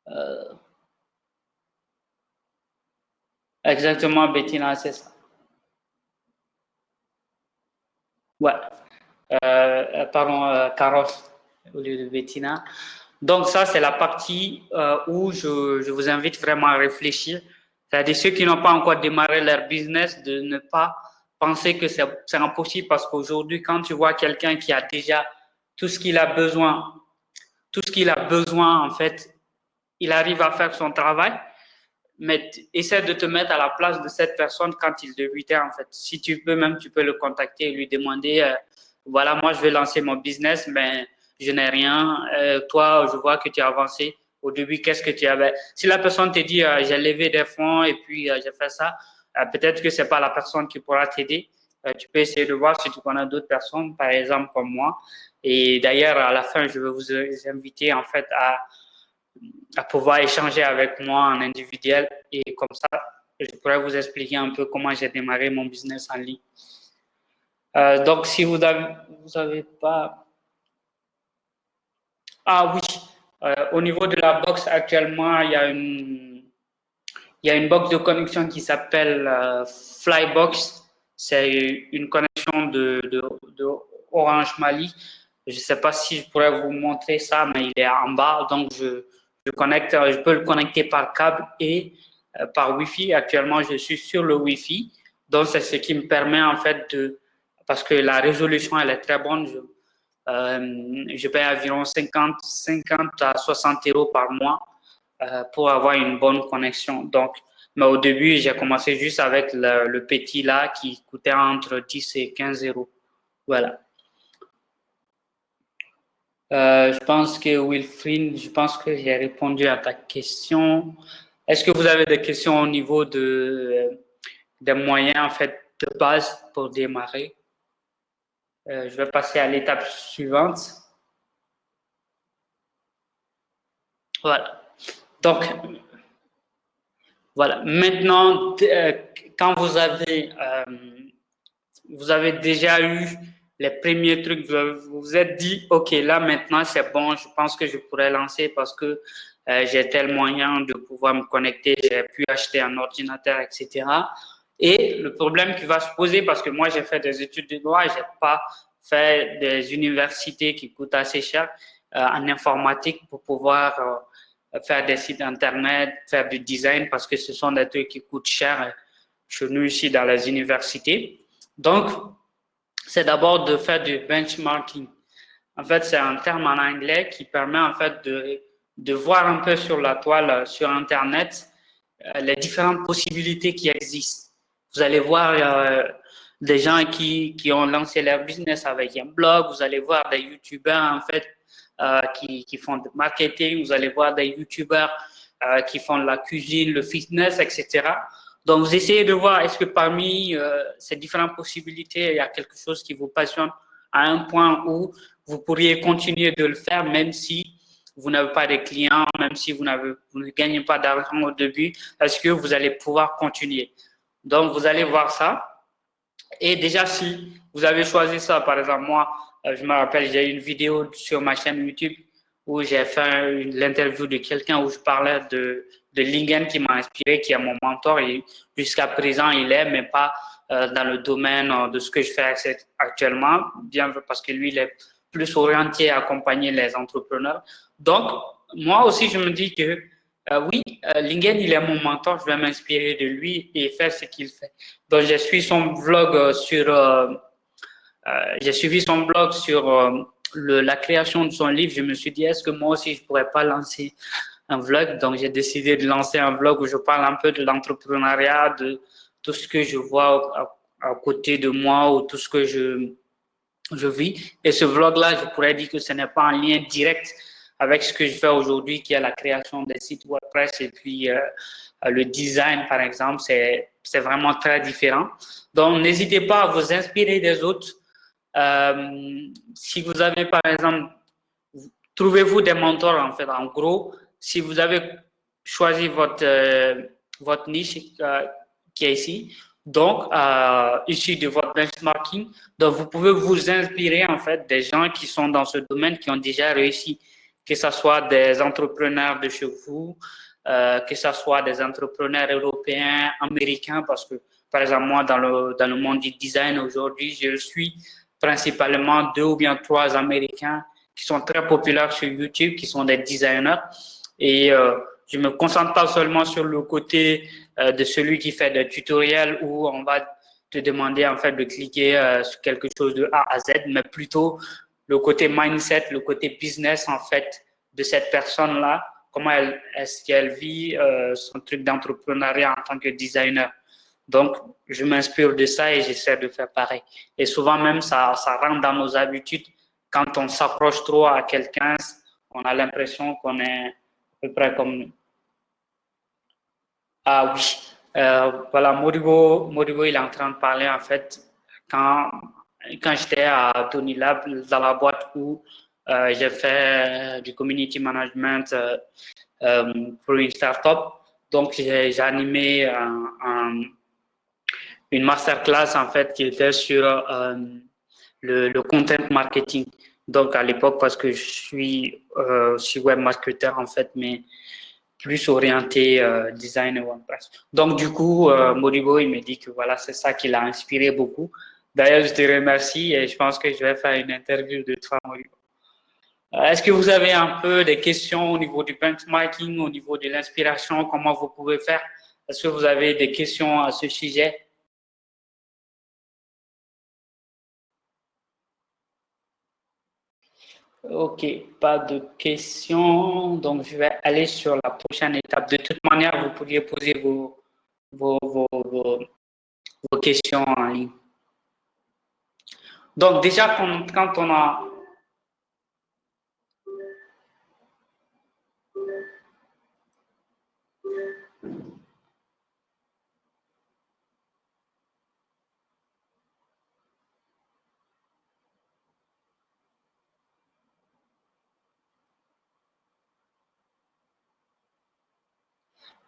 euh, Exactement, Bettina, c'est ça. Ouais. Euh, pardon, euh, Carlos, au lieu de Bettina. Donc, ça, c'est la partie euh, où je, je, vous invite vraiment à réfléchir. C'est-à-dire ceux qui n'ont pas encore démarré leur business, de ne pas penser que c'est impossible parce qu'aujourd'hui, quand tu vois quelqu'un qui a déjà tout ce qu'il a besoin, tout ce qu'il a besoin, en fait, il arrive à faire son travail mais essaie de te mettre à la place de cette personne quand il débutait, en fait. Si tu peux, même, tu peux le contacter et lui demander, euh, voilà, moi, je vais lancer mon business, mais je n'ai rien. Euh, toi, je vois que tu as avancé. Au début, qu'est-ce que tu avais? Si la personne te dit, euh, j'ai levé des fonds et puis j'ai fait ça, peut-être que c'est pas la personne qui pourra t'aider. tu peux essayer de voir si tu connais d'autres personnes, par exemple, comme moi. Et d'ailleurs, à la fin, je vais vous inviter, en fait, à, à pouvoir échanger avec moi en individuel et comme ça, je pourrais vous expliquer un peu comment j'ai démarré mon business en ligne. Euh, donc, si vous n'avez vous pas... Ah oui, euh, au niveau de la box, actuellement, il y a une, il y a une box de connexion qui s'appelle euh, Flybox. C'est une connexion de, de, de, Orange Mali. Je ne sais pas si je pourrais vous montrer ça, mais il est en bas, donc je, je, connecte, euh, je peux le connecter par câble et euh, par Wi-Fi. Actuellement, je suis sur le Wi-Fi. Donc, c'est ce qui me permet en fait de, parce que la résolution, elle est très bonne. je paye environ 50, 50 à 60 euros par mois pour avoir une bonne connexion. Donc, mais au début, j'ai commencé juste avec le, petit là qui coûtait entre 10 et 15 euros. Voilà. Je pense que Wilfried, je pense que j'ai répondu à ta question. Est-ce que vous avez des questions au niveau de, des moyens en fait, de base pour démarrer? Euh, Je vais passer à l'étape suivante. Voilà. Donc, voilà. Maintenant, euh, quand vous avez, euh, vous avez déjà eu les premiers trucs, vous vous êtes dit, OK, là maintenant c'est bon, je pense que je pourrais lancer parce que euh, j'ai tel moyen de pouvoir me connecter, j'ai pu acheter un ordinateur, etc. Et le problème qui va se poser, parce que moi j'ai fait des études de droit, j'ai pas fait des universités qui coûtent assez cher euh, en informatique pour pouvoir euh, faire des sites internet, faire du design, parce que ce sont des trucs qui coûtent cher chez nous ici dans les universités. Donc, c'est d'abord de faire du benchmarking. En fait, c'est un terme en anglais qui permet en fait de de voir un peu sur la toile, euh, sur Internet, euh, les différentes possibilités qui existent. Vous allez voir euh, des gens qui, qui, ont lancé leur business avec un blog, vous allez voir des YouTubeurs en fait qui, qui, font du marketing, vous allez voir des YouTubeurs qui font la cuisine, le fitness, etc. Donc, vous essayez de voir est-ce que parmi ces différentes possibilités, il y a quelque chose qui vous passionne à un point où vous pourriez continuer de le faire même si vous n'avez pas de clients, même si vous, vous ne gagnez pas d'argent au début, est-ce que vous allez pouvoir continuer? Donc, vous allez voir ça. Et déjà, si vous avez choisi ça, par exemple, moi, euh, je me rappelle, j'ai une vidéo sur ma chaîne YouTube où j'ai fait l'interview de quelqu'un où je parlais de, Lingen qui m'a inspiré, qui est mon mentor et jusqu'à présent il est, mais pas euh, dans le domaine euh, de ce que je fais actuellement, bien parce que lui il est plus orienté à accompagner les entrepreneurs. Donc, moi aussi, je me dis que euh, oui, Lingen, il est mon mentor, je vais m'inspirer de lui et faire ce qu'il fait. Donc, j'ai suivi son euh, sur, j'ai suivi son blog sur la création de son livre. Je me suis dit, est-ce que moi aussi, je pourrais pas lancer un vlog? Donc, j'ai décidé de lancer un vlog où je parle un peu de l'entrepreneuriat, de tout ce que je vois à, côté de moi ou tout ce que je, je vis. Et ce vlog-là, je pourrais dire que ce n'est pas un lien direct avec ce que je fais aujourd'hui, qui est la création des sites WordPress et puis euh, le design, par exemple, c'est vraiment très différent. Donc, n'hésitez pas à vous inspirer des autres. Euh, si vous avez, par exemple, trouvez-vous des mentors, en fait. En gros, si vous avez choisi votre, euh, votre niche qui est ici, donc, euh, issu de votre benchmarking, donc vous pouvez vous inspirer, en fait, des gens qui sont dans ce domaine, qui ont déjà réussi que ce soit des entrepreneurs de chez vous, euh, que ce soit des entrepreneurs européens, américains, parce que, par exemple, moi, dans le, dans le monde du design aujourd'hui, je suis principalement deux ou bien trois Américains qui sont très populaires sur YouTube, qui sont des designers. Et euh, je me concentre pas seulement sur le côté euh, de celui qui fait des tutoriels où on va te demander en fait de cliquer euh, sur quelque chose de A à Z, mais plutôt le côté mindset, le côté business en fait de cette personne-là, comment est-ce qu'elle vit euh, son truc d'entrepreneuriat en tant que designer? Donc, je m'inspire de ça et j'essaie de faire pareil. Et souvent même, ça, ça rentre dans nos habitudes. Quand on s'approche trop à quelqu'un, on a l'impression qu'on est comme nous. Ah oui, euh, voilà, Morigo, Morigo, il est en train de parler en fait quand quand j'étais à Tony Lab, dans la boîte où euh, j'ai fait du community management euh, euh, pour une startup, donc j'ai animé un, une masterclass en fait qui était sur le, le, content marketing. Donc à l'époque, parce que je suis, euh, web marketer en fait, mais plus orienté design et WordPress. Donc du coup, Moribo, il me dit que voilà, c'est ça qui l'a inspiré beaucoup. D'ailleurs, je te remercie et je pense que je vais faire une interview de toi, Maurice. Euh, est-ce que vous avez un peu des questions au niveau du benchmarking, au niveau de l'inspiration, comment vous pouvez faire? Est-ce que vous avez des questions à ce sujet? Ok, pas de questions. Donc, je vais aller sur la prochaine étape. De toute manière, vous pourriez poser vos, questions en ligne. Donc, déjà, quand on a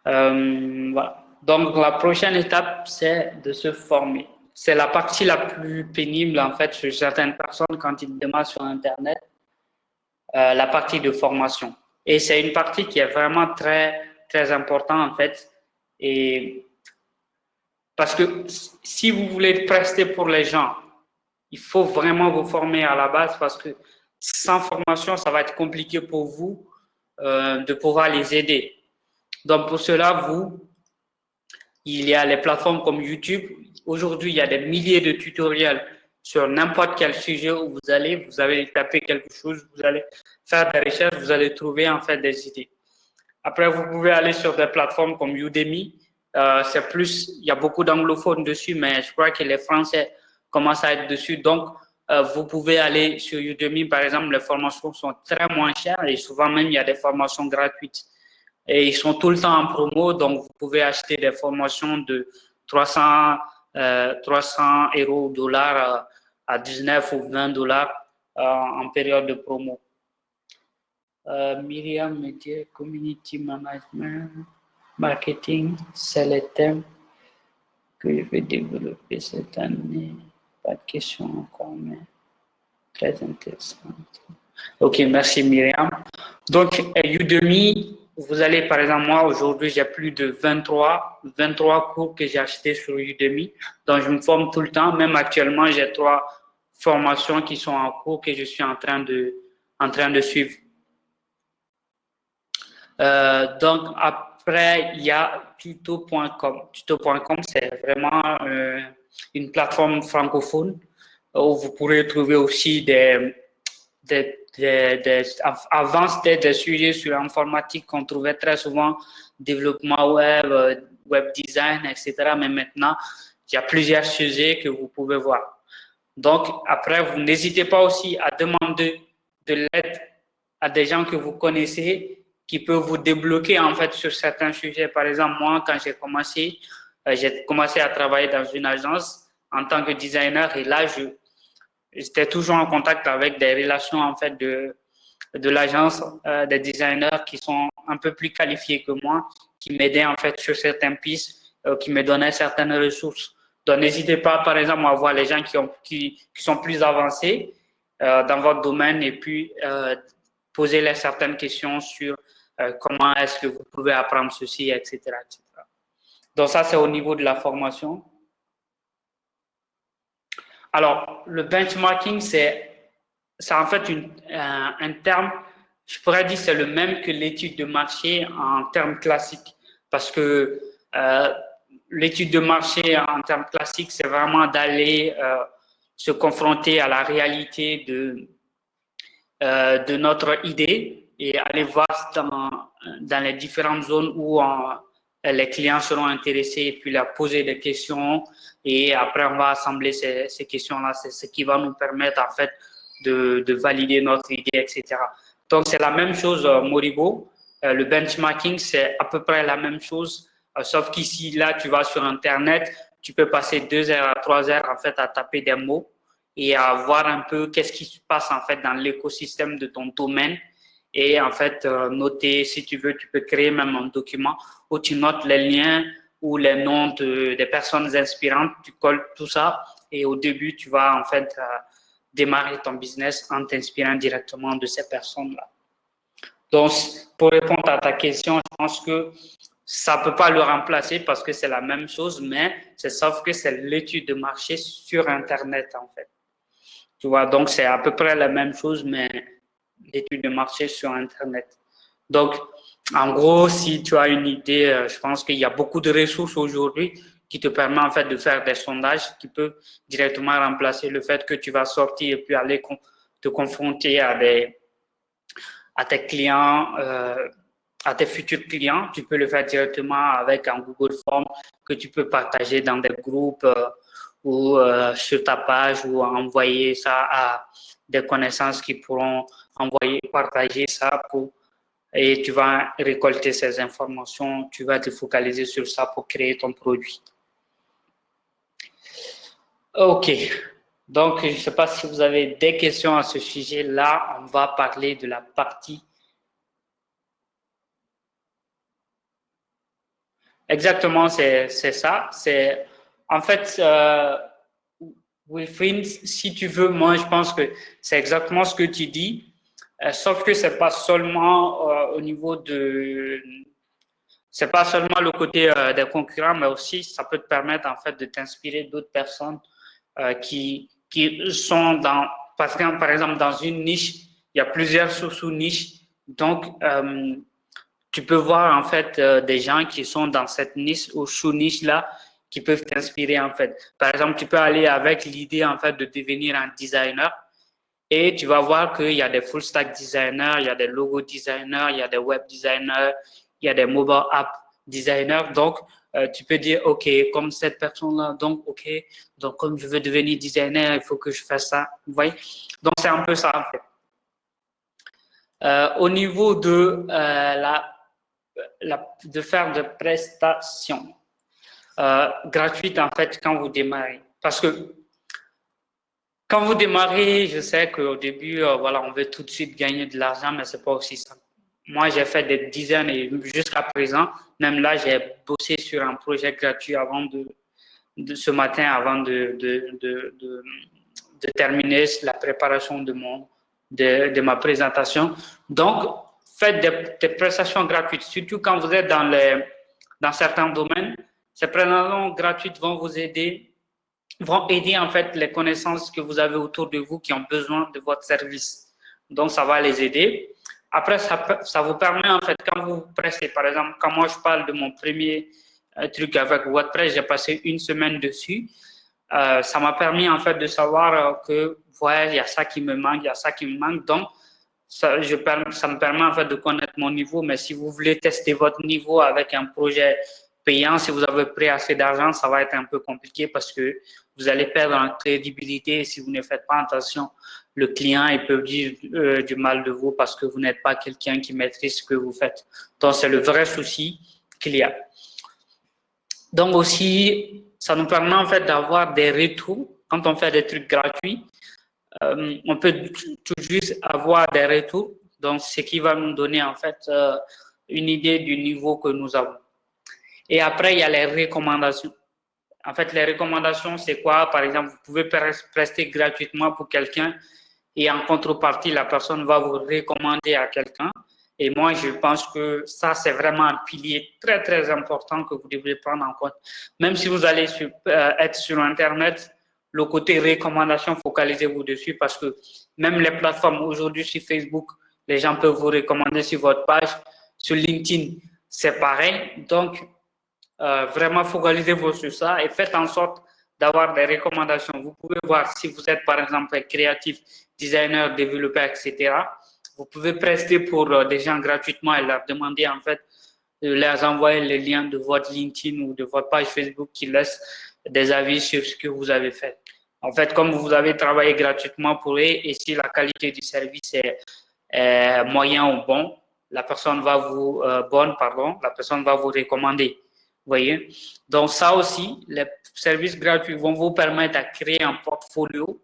voilà. Donc, la prochaine étape, c'est de se former. C'est la partie la plus pénible, en fait, chez certaines personnes quand ils démarrent sur Internet, euh, la partie de formation. Et c'est une partie qui est vraiment très, très importante, en fait. Et parce que si vous voulez prester pour les gens, il faut vraiment vous former à la base parce que sans formation, ça va être compliqué pour vous euh, de pouvoir les aider. Donc, pour cela, vous, il y a les plateformes comme YouTube. Aujourd'hui, il y a des milliers de tutoriels sur n'importe quel sujet où vous allez, vous allez taper quelque chose, vous allez faire des recherches, vous allez trouver en fait des idées. Après, vous pouvez aller sur des plateformes comme Udemy. Euh, c'est plus, il y a beaucoup d'anglophones dessus, mais je crois que les Français commencent à être dessus. Donc, euh, vous pouvez aller sur Udemy, par exemple, les formations sont très moins chères et souvent même, il y a des formations gratuites. Et ils sont tout le temps en promo, donc vous pouvez acheter des formations de 300, euh, 300 euros dollars à 19 ou 20 dollars euh, en période de promo. Euh, Myriam Media Community Management, Marketing, c'est le thème que je vais développer cette année. Pas de questions encore, mais très intéressant. Ok, merci Myriam. Donc, Udemy, vous allez, par exemple, moi, aujourd'hui, j'ai plus de 23, 23 cours que j'ai achetés sur Udemy. Donc, je me forme tout le temps. Même actuellement, j'ai trois formations qui sont en cours que je suis en train de, en train de suivre. Euh, donc, après, il y a tuto.com. Tuto.com, c'est vraiment euh, une plateforme francophone où vous pourrez trouver aussi des, des des, avant, c'était des sujets sur l'informatique qu'on trouvait très souvent, développement web, euh, web design, etc. Mais maintenant, il y a plusieurs sujets que vous pouvez voir. Donc, après, vous n'hésitez pas aussi à demander de l'aide à des gens que vous connaissez qui peuvent vous débloquer en fait sur certains sujets. Par exemple, moi, quand j'ai commencé, euh, j'ai commencé à travailler dans une agence en tant que designer et là, je, j'étais toujours en contact avec des relations en fait de, de l'agence, euh, des designers qui sont un peu plus qualifiés que moi, qui m'aidaient en fait sur certaines pistes, euh, qui me donnaient certaines ressources. Donc n'hésitez pas par exemple à voir les gens qui, ont, qui, qui sont plus avancés euh, dans votre domaine et puis euh, poser les certaines questions sur comment est-ce que vous pouvez apprendre ceci, etc. etc. Donc ça c'est au niveau de la formation. Alors, le benchmarking, c'est en fait une, un, terme, je pourrais dire c'est le même que l'étude de marché en termes classiques. Parce que euh, l'étude de marché en termes classiques, c'est vraiment d'aller euh, se confronter à la réalité de, euh, de notre idée et aller voir dans, dans les différentes zones où les clients seront intéressés et puis leur poser des questions et après on va assembler ces, questions-là. C'est ce qui va nous permettre en fait de, de valider notre idée, etc. Donc c'est la même chose euh, Moribo. Euh, le benchmarking, c'est à peu près la même chose, euh, sauf qu'ici, là, tu vas sur Internet, tu peux passer deux heures à trois heures en fait à taper des mots et à voir un peu qu'est-ce qui se passe en fait dans l'écosystème de ton domaine et en fait noter, si tu veux, tu peux créer même un document où tu notes les liens ou les noms de, des personnes inspirantes, tu colles tout ça et au début, tu vas en fait euh, démarrer ton business en t'inspirant directement de ces personnes-là. Donc, pour répondre à ta question, je pense que ça ne peut pas le remplacer parce que c'est la même chose, mais c'est sauf que c'est l'étude de marché sur Internet, en fait. Tu vois, donc c'est à peu près la même chose, mais d'études de marché sur Internet. Donc, en gros, si tu as une idée, euh, je pense qu'il y a beaucoup de ressources aujourd'hui qui te permettent en fait de faire des sondages qui peuvent directement remplacer le fait que tu vas sortir et puis aller te confronter à des, à tes clients, euh, à tes futurs clients. Tu peux le faire directement avec un Google Form que tu peux partager dans des groupes euh, ou sur ta page ou envoyer ça à des connaissances qui pourront envoyer, partager ça pour et tu vas récolter ces informations, tu vas te focaliser sur ça pour créer ton produit. OK. Donc, je ne sais pas si vous avez des questions à ce sujet-là. On va parler de la partie. Exactement, c'est ça. En fait, euh, Wilfried, si tu veux, moi, je pense que c'est exactement ce que tu dis. Euh, sauf que c'est pas seulement euh, au niveau de, c'est pas seulement le côté euh, des concurrents, mais aussi ça peut te permettre en fait de t'inspirer d'autres personnes qui qui sont dans, parce que par exemple dans une niche, il y a plusieurs sous-niches, donc tu peux voir en fait des gens qui sont dans cette niche ou sous-niche là qui peuvent t'inspirer en fait. Par exemple, tu peux aller avec l'idée en fait de devenir un designer et tu vas voir qu'il y a des full stack designers, il y a des logo designers, il y a des web designers, il y a des mobile app designers. Donc, euh, tu peux dire, OK, comme cette personne-là, donc, OK, donc comme je veux devenir designer, il faut que je fasse ça. Vous voyez? Donc, c'est un peu ça, en fait. Euh, au niveau de, euh, la, de faire de prestations gratuites, en fait, quand vous démarrez. Parce que quand vous démarrez, je sais qu'au début, euh, voilà, on veut tout de suite gagner de l'argent, mais c'est pas aussi ça. Moi, j'ai fait des dizaines et jusqu'à présent, même là, j'ai bossé sur un projet gratuit avant de, ce matin, avant de, terminer la préparation de, mon, de, ma présentation. Donc, faites des, prestations gratuites, surtout quand vous êtes dans, les, dans certains domaines. Ces prestations gratuites vont vous aider vont aider en fait les connaissances que vous avez autour de vous qui ont besoin de votre service. Donc, ça va les aider. Après, ça, vous permet en fait, quand vous pressez, par exemple, quand moi je parle de mon premier euh, truc avec WordPress, j'ai passé une semaine dessus. Euh, ça m'a permis en fait de savoir euh, que, ouais, il y a ça qui me manque, il y a ça qui me manque. Donc, ça me permet en fait de connaître mon niveau. Mais si vous voulez tester votre niveau avec un projet payant, si vous avez pris assez d'argent, ça va être un peu compliqué parce que vous allez perdre en crédibilité si vous ne faites pas attention. Le client, il peut dire euh, du mal de vous parce que vous n'êtes pas quelqu'un qui maîtrise ce que vous faites. Donc, c'est le vrai souci qu'il y a. Donc aussi, ça nous permet en fait d'avoir des retours. Quand on fait des trucs gratuits, euh, on peut tout juste avoir des retours. Donc, ce qui va nous donner en fait euh, une idée du niveau que nous avons. Et après, il y a les recommandations. En fait, les recommandations, c'est quoi? Par exemple, vous pouvez prester gratuitement pour quelqu'un et en contrepartie, la personne va vous recommander à quelqu'un. Et moi, je pense que ça, c'est vraiment un pilier très, très important que vous devez prendre en compte. Même si vous allez euh, être sur Internet, le côté recommandation, focalisez-vous dessus parce que même les plateformes aujourd'hui sur Facebook, les gens peuvent vous recommander sur votre page. Sur LinkedIn, c'est pareil. Donc, euh, vraiment focalisez-vous sur ça et faites en sorte d'avoir des recommandations. Vous pouvez voir si vous êtes par exemple créatif, designer, développeur, etc. Vous pouvez prester pour euh, des gens gratuitement et leur demander en fait de leur envoyer le lien de votre LinkedIn ou de votre page Facebook qui laisse des avis sur ce que vous avez fait. En fait, comme vous avez travaillé gratuitement pour eux et si la qualité du service est, moyen ou bon, la personne va vous euh, bonne, pardon, la personne va vous recommander voyez Donc ça aussi, les services gratuits vont vous permettre de créer un portfolio,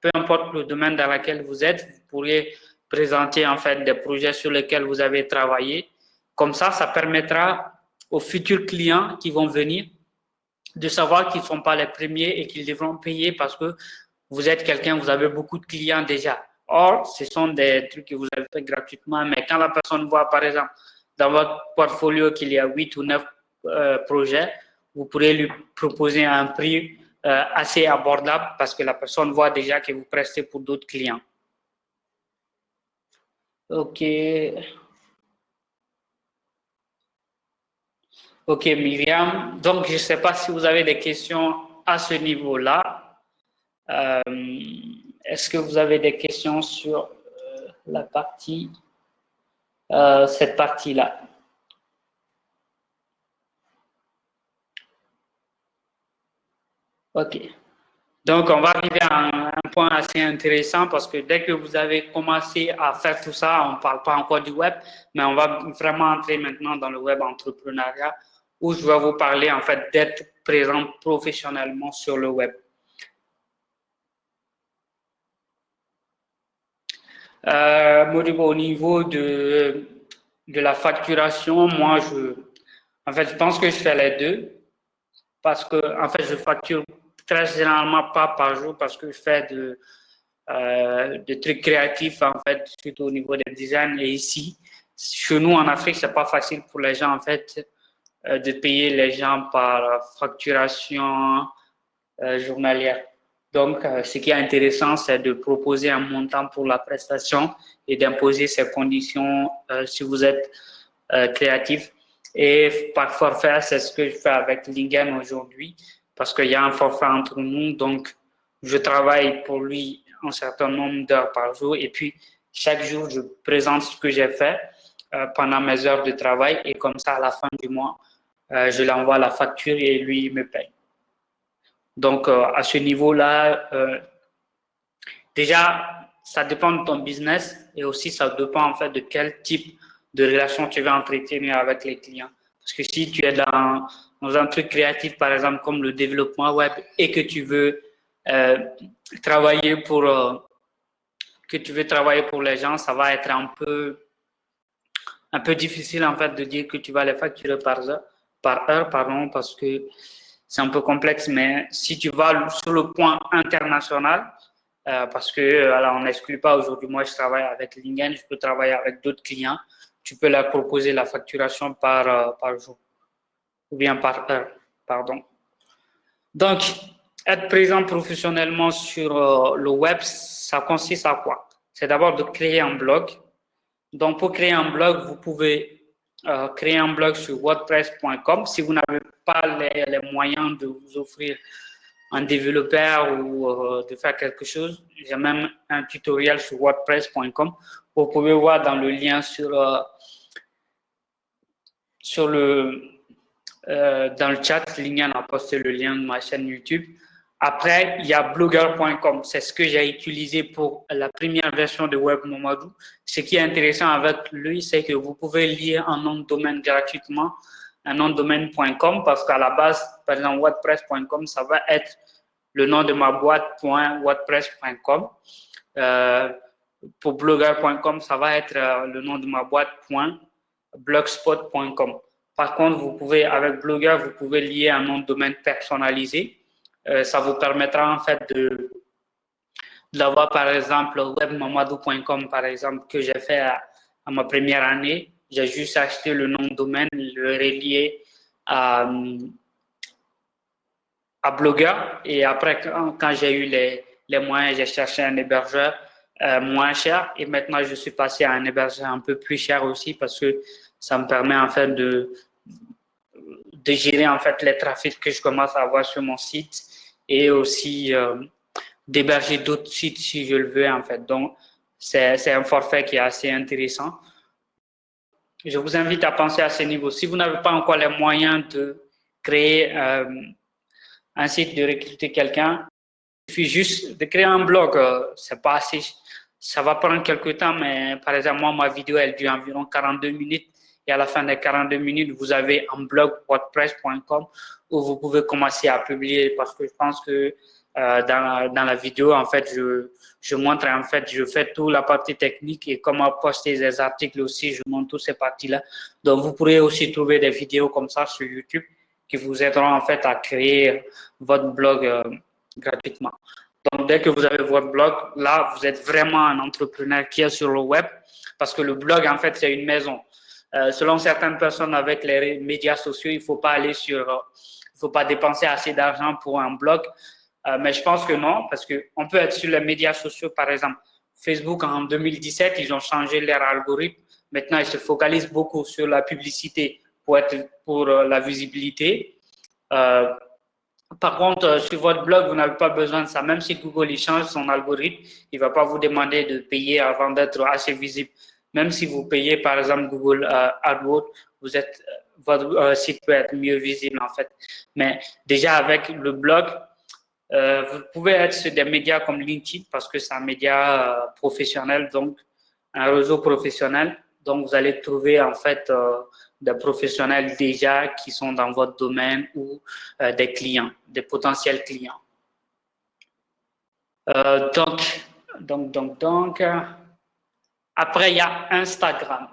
peu importe le domaine dans lequel vous êtes, vous pourrez présenter en fait des projets sur lesquels vous avez travaillé. Comme ça, ça permettra aux futurs clients qui vont venir de savoir qu'ils ne sont pas les premiers et qu'ils devront payer parce que vous êtes quelqu'un, vous avez beaucoup de clients déjà. Or, ce sont des trucs que vous avez fait gratuitement, mais quand la personne voit, par exemple, dans votre portfolio qu'il y a 8 ou 9 euh, projet, vous pourrez lui proposer un prix euh, assez abordable parce que la personne voit déjà que vous prestez pour d'autres clients. OK. OK, Myriam. Donc, je ne sais pas si vous avez des questions à ce niveau-là. Euh, est-ce que vous avez des questions sur la partie cette partie-là? OK. Donc, on va arriver à un, point assez intéressant parce que dès que vous avez commencé à faire tout ça, on ne parle pas encore du web, mais on va vraiment entrer maintenant dans le web entrepreneuriat où je vais vous parler en fait d'être présent professionnellement sur le web. Euh, au niveau de, de la facturation, moi, je, en fait, je pense que je fais les deux parce que, en fait, je facture très généralement pas par jour parce que je fais de, euh, de trucs créatifs, en fait, surtout au niveau des designs. Et ici, chez nous, en Afrique, c'est pas facile pour les gens, en fait, euh, de payer les gens par facturation euh, journalière. Donc, ce qui est intéressant, c'est de proposer un montant pour la prestation et d'imposer ces conditions si vous êtes créatif. Et par forfait, c'est ce que je fais avec Lingen aujourd'hui parce qu'il y a un forfait entre nous. Donc, je travaille pour lui un certain nombre d'heures par jour et puis chaque jour, je présente ce que j'ai fait euh, pendant mes heures de travail et comme ça, à la fin du mois, euh, je lui envoie la facture et lui me paye. Donc, euh, à ce niveau-là, déjà, ça dépend de ton business et aussi ça dépend en fait de quel type de relation tu veux entretenir avec les clients. Parce que si tu es dans un truc créatif, par exemple, comme le développement web, et que tu veux euh, travailler pour euh, que tu veux travailler pour les gens, ça va être un peu un peu difficile en fait de dire que tu vas les facturer par heure, par heure pardon, parce que c'est un peu complexe. Mais si tu vas sur le point international, euh, parce que alors on n'exclut pas aujourd'hui, moi je travaille avec Lingen, je peux travailler avec d'autres clients, tu peux leur proposer la facturation par, par jour ou bien par heure, pardon. Donc, être présent professionnellement sur euh, le web, ça consiste à quoi? C'est d'abord de créer un blog. Donc, pour créer un blog, vous pouvez euh, créer un blog sur wordpress.com. Si vous n'avez pas les, moyens de vous offrir un développeur ou euh, de faire quelque chose, j'ai même un tutoriel sur wordpress.com. Vous pouvez voir dans le lien sur, sur le, euh, dans le chat, Lingen a posté le lien de ma chaîne YouTube. Après, il y a blogger.com. C'est ce que j'ai utilisé pour la première version de Web Momadou. Ce qui est intéressant avec lui, c'est que vous pouvez lire un nom de domaine gratuitement, un nom de domaine.com, parce qu'à la base, par exemple, WordPress.com, ça va être le nom de ma boîte.wordpress.com. Euh, pour blogger.com, ça va être euh, le nom de ma boîte.blogspot.com. Par contre, vous pouvez, avec Blogger, vous pouvez lier un nom de domaine personnalisé. Euh, ça vous permettra en fait de d'avoir par exemple webmamadou.com par exemple que j'ai fait à, ma première année. J'ai juste acheté le nom de domaine, le relier à, à Blogger et après quand, j'ai eu les, les moyens, j'ai cherché un hébergeur euh, moins cher et maintenant je suis passé à un hébergeur un peu plus cher aussi parce que ça me permet en fait de, gérer en fait les trafics que je commence à avoir sur mon site et aussi euh, d'héberger d'autres sites si je le veux en fait. Donc, c'est un forfait qui est assez intéressant. Je vous invite à penser à ce niveau. Si vous n'avez pas encore les moyens de créer euh, un site, de recruter quelqu'un, il suffit juste de créer un blog. Euh, c'est pas assez, ça va prendre quelques temps, mais par exemple, moi, ma vidéo, elle dure environ 42 minutes et à la fin des 42 minutes, vous avez un blog wordpress.com où vous pouvez commencer à publier parce que je pense que euh, dans, la, dans, la, vidéo, en fait, je, je montre, en fait, je fais toute la partie technique et comment poster des articles aussi, je montre toutes ces parties-là. Donc, vous pourrez aussi trouver des vidéos comme ça sur YouTube qui vous aideront, en fait, à créer votre blog euh, gratuitement. Donc, dès que vous avez votre blog, là, vous êtes vraiment un entrepreneur qui est sur le web parce que le blog, en fait, c'est une maison. Euh, selon certaines personnes avec les médias sociaux, il ne faut pas aller sur, euh, il faut pas dépenser assez d'argent pour un blog. Euh, mais je pense que non, parce qu'on peut être sur les médias sociaux, par exemple. Facebook, en 2017, ils ont changé leur algorithme. Maintenant, ils se focalisent beaucoup sur la publicité pour, être, pour la visibilité. Par contre, sur votre blog, vous n'avez pas besoin de ça. Même si Google change son algorithme, il ne va pas vous demander de payer avant d'être assez visible. Même si vous payez, par exemple, Google AdWords, vous êtes, votre site peut être mieux visible, en fait. Mais déjà, avec le blog, vous pouvez être sur des médias comme LinkedIn parce que c'est un média professionnel, donc un réseau professionnel. Donc, vous allez trouver en fait euh, des professionnels déjà qui sont dans votre domaine ou euh, des clients, des potentiels clients. Euh, donc, donc, donc, donc, après, il y a Instagram.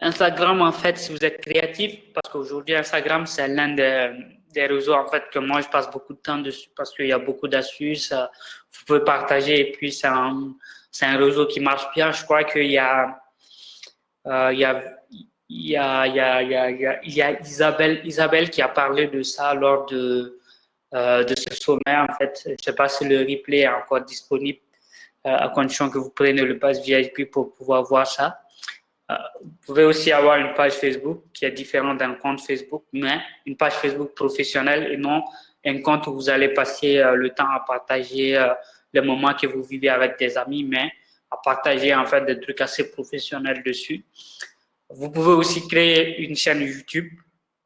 Instagram, en fait, si vous êtes créatif, parce qu'aujourd'hui, Instagram, c'est l'un des, des, réseaux, en fait, que moi, je passe beaucoup de temps dessus parce qu'il y a beaucoup d'astuces. Vous pouvez partager et puis c'est un, un réseau qui marche bien. Je crois qu'il y a, il y a, il y a, Isabelle, qui a parlé de ça lors de, de ce sommet. En fait, je ne sais pas si le replay est encore disponible à condition que vous preniez le pass VIP pour pouvoir voir ça. vous pouvez aussi avoir une page Facebook qui est différente d'un compte Facebook, mais une page Facebook professionnelle et non un compte où vous allez passer le temps à partager les moments que vous vivez avec des amis, mais à partager en fait des trucs assez professionnels dessus. Vous pouvez aussi créer une chaîne YouTube,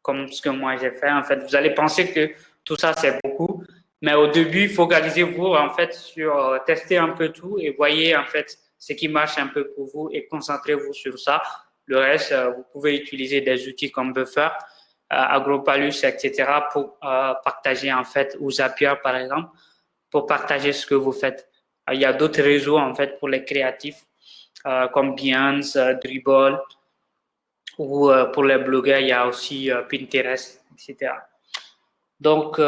comme ce que moi j'ai fait. En fait, vous allez penser que tout ça c'est beaucoup, mais au début, focalisez-vous en fait sur euh, tester un peu tout et voyez en fait ce qui marche un peu pour vous et concentrez-vous sur ça. Le reste, euh, vous pouvez utiliser des outils comme Buffer, euh, Agropalus, etc. pour partager en fait, ou Zapier par exemple, pour partager ce que vous faites. Il y a d'autres réseaux, en fait, pour les créatifs, comme Behance, Dribble, ou pour les blogueurs, il y a aussi Pinterest, etc. Donc,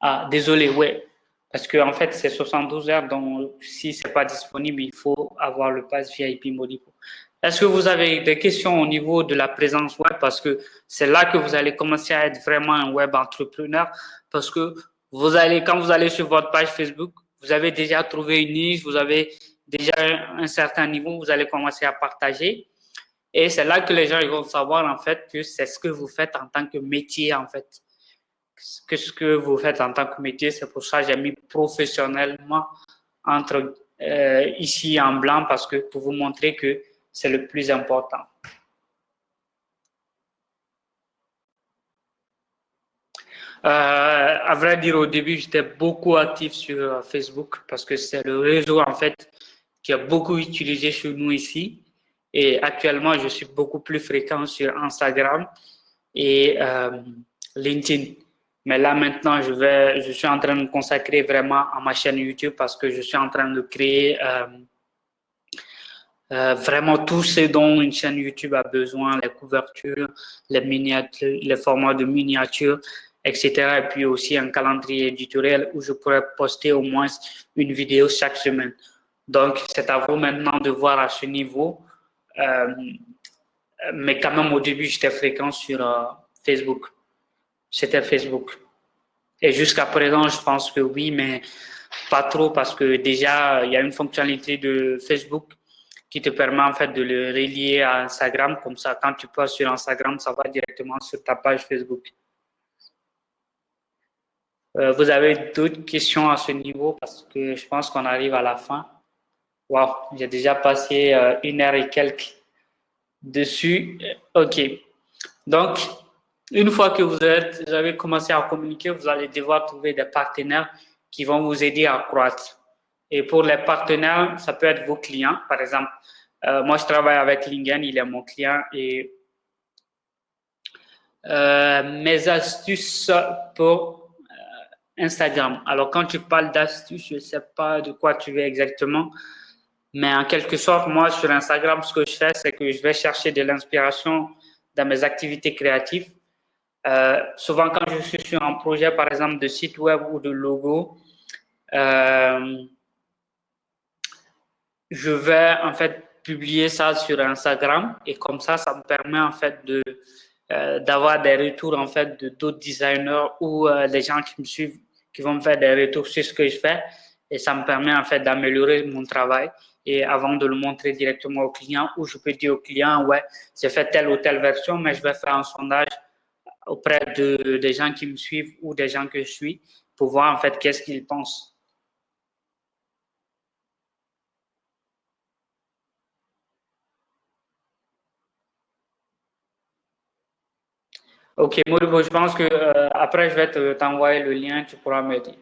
ah, désolé, ouais, parce que en fait, c'est 72 heures, donc si c'est pas disponible, il faut avoir le pass VIP Modipo. Est-ce que vous avez des questions au niveau de la présence web? Parce que c'est là que vous allez commencer à être vraiment un web entrepreneur, parce que vous allez, quand vous allez sur votre page Facebook, vous avez déjà trouvé une niche, vous avez déjà un certain niveau, vous allez commencer à partager. Et c'est là que les gens ils vont savoir en fait que c'est ce que vous faites en tant que métier en fait. Que ce que vous faites en tant que métier, c'est pour ça que j'ai mis professionnellement euh, ici en blanc parce que pour vous montrer que c'est le plus important. Euh, à vrai dire, au début, j'étais beaucoup actif sur euh, Facebook parce que c'est le réseau, en fait, qui a beaucoup utilisé chez nous ici. Et actuellement, je suis beaucoup plus fréquent sur Instagram et euh, LinkedIn. Mais là, maintenant, je, suis en train de me consacrer vraiment à ma chaîne YouTube parce que je suis en train de créer vraiment tout ce dont une chaîne YouTube a besoin, les couvertures, les miniatures, les formats de miniatures, etc. Et puis aussi un calendrier éditorial où je pourrais poster au moins une vidéo chaque semaine. Donc, c'est à vous maintenant de voir à ce niveau. Euh, mais quand même, au début, j'étais fréquent sur euh, Facebook. C'était Facebook. Et jusqu'à présent, je pense que oui, mais pas trop parce que déjà, il y a une fonctionnalité de Facebook qui te permet en fait de le relier à Instagram. Comme ça, quand tu passes sur Instagram, ça va directement sur ta page Facebook. Euh, vous avez d'autres questions à ce niveau? Parce que je pense qu'on arrive à la fin. Wow, j'ai déjà passé euh, une heure et quelques dessus. OK. Donc, une fois que vous, êtes, vous avez commencé à communiquer, vous allez devoir trouver des partenaires qui vont vous aider à croître. Et pour les partenaires, ça peut être vos clients. Par exemple, euh, moi, je travaille avec Lingen, il est mon client et mes astuces pour Instagram. Alors, quand tu parles d'astuces, je ne sais pas de quoi tu veux exactement, mais en quelque sorte, moi, sur Instagram, ce que je fais, c'est que je vais chercher de l'inspiration dans mes activités créatives. Euh, souvent, quand je suis sur un projet, par exemple, de site web ou de logo, euh, je vais en fait publier ça sur Instagram. Et comme ça, ça me permet en fait de euh, d'avoir des retours en fait de d'autres designers ou des gens qui me suivent qui vont me faire des retours sur ce que je fais. Et ça me permet en fait d'améliorer mon travail et avant de le montrer directement au client, ou je peux dire au client, ouais, j'ai fait telle ou telle version, mais je vais faire un sondage auprès de, des gens qui me suivent ou des gens que je suis pour voir en fait qu'est-ce qu'ils pensent. Ok, Moribo, je pense que euh, après je vais t'envoyer le lien, tu pourras me dire.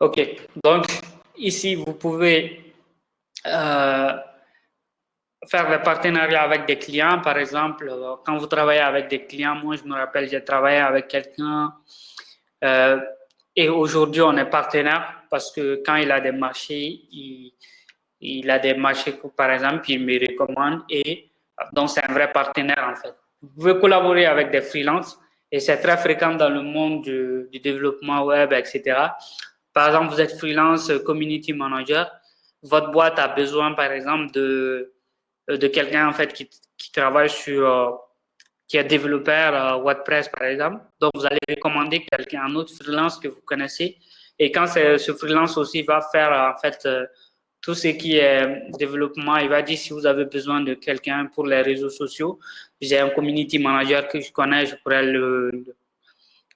Ok, donc ici, vous pouvez euh, faire des partenariats avec des clients. Par exemple, euh, quand vous travaillez avec des clients, moi, je me rappelle, j'ai travaillé avec quelqu'un euh, et aujourd'hui, on est partenaire parce que quand il a des marchés, il, a des marchés, par exemple, il me recommande et donc c'est un vrai partenaire en fait. Vous pouvez collaborer avec des freelances et c'est très fréquent dans le monde du développement web, etc. Par exemple, vous êtes freelance community manager, votre boîte a besoin, par exemple, de, de quelqu'un en fait qui, qui travaille sur, euh, qui est développeur euh, WordPress, par exemple. Donc, vous allez recommander quelqu'un, un autre freelance que vous connaissez. Et quand ce freelance aussi va faire, en fait, euh, tout ce qui est développement, il va dire si vous avez besoin de quelqu'un pour les réseaux sociaux, j'ai un community manager que je connais, je pourrais le,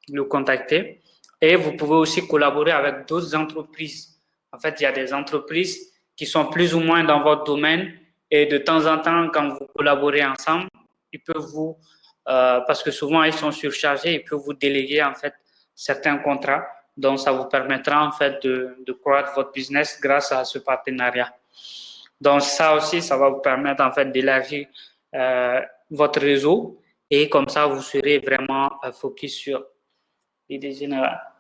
le contacter. Et vous pouvez aussi collaborer avec d'autres entreprises. En fait, il y a des entreprises qui sont plus ou moins dans votre domaine et de temps en temps, quand vous collaborez ensemble, ils peuvent vous, euh, parce que souvent ils sont surchargés, ils peuvent vous déléguer en fait certains contrats. Donc, ça vous permettra en fait de, croître votre business grâce à ce partenariat. Donc, ça aussi, ça va vous permettre en fait d'élargir euh, votre réseau et comme ça, vous serez vraiment euh, focus sur l'idée générale.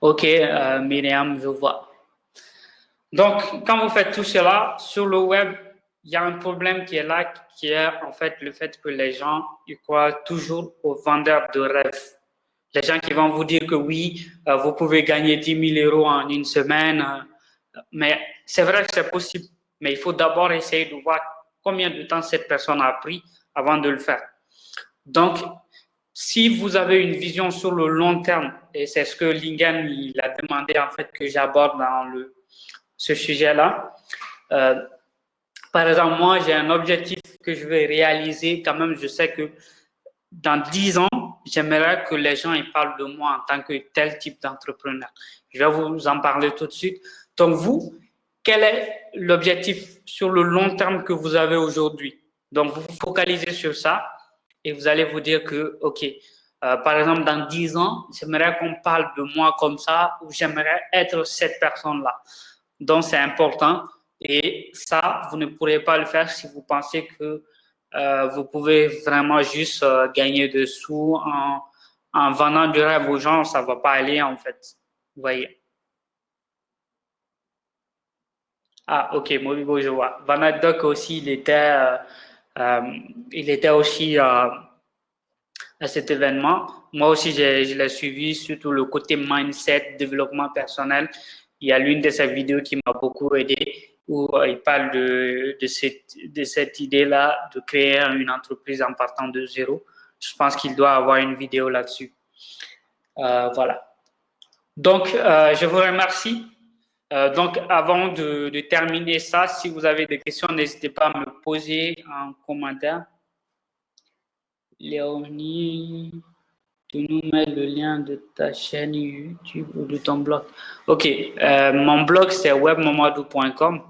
Ok, euh, Myriam, je vois. Donc, quand vous faites tout cela, sur le web, il y a un problème qui est là, qui est en fait le fait que les gens ils croient toujours aux vendeurs de rêves. Les gens qui vont vous dire que oui, euh, vous pouvez gagner 10 000 euros en une semaine, euh, mais c'est vrai que c'est possible, mais il faut d'abord essayer de voir combien de temps cette personne a pris avant de le faire. Donc, si vous avez une vision sur le long terme, et c'est ce que Lingen il a demandé en fait que j'aborde dans le, ce sujet-là, euh, par exemple, moi, j'ai un objectif que je vais réaliser. Quand même, je sais que dans 10 ans, j'aimerais que les gens ils parlent de moi en tant que tel type d'entrepreneur. Je vais vous en parler tout de suite. Donc, vous, quel est l'objectif sur le long terme que vous avez aujourd'hui? Donc, vous vous focalisez sur ça et vous allez vous dire que, OK, euh, par exemple, dans 10 ans, j'aimerais qu'on parle de moi comme ça ou j'aimerais être cette personne-là. Donc, c'est important et ça, vous ne pourrez pas le faire si vous pensez que euh, vous pouvez vraiment juste euh, gagner des sous en, en vendant du rêve aux gens. Ça ne va pas aller, en fait. Vous voyez? Ah, ok, Moribo, je vois. Vanadoc aussi, il était... Euh, il était aussi euh, à cet événement. Moi aussi, je, l'ai suivi, surtout le côté mindset, développement personnel. Il y a l'une de ses vidéos qui m'a beaucoup aidé, où euh, il parle de, de cette, de cette idée-là, de créer une entreprise en partant de zéro. Je pense qu'il doit avoir une vidéo là-dessus. voilà. Donc, je vous remercie. Euh, donc, avant de, terminer ça, si vous avez des questions, n'hésitez pas à me poser en commentaire. Léonie, tu nous mets le lien de ta chaîne YouTube ou de ton blog. OK, euh, mon blog, c'est webmamadou.com.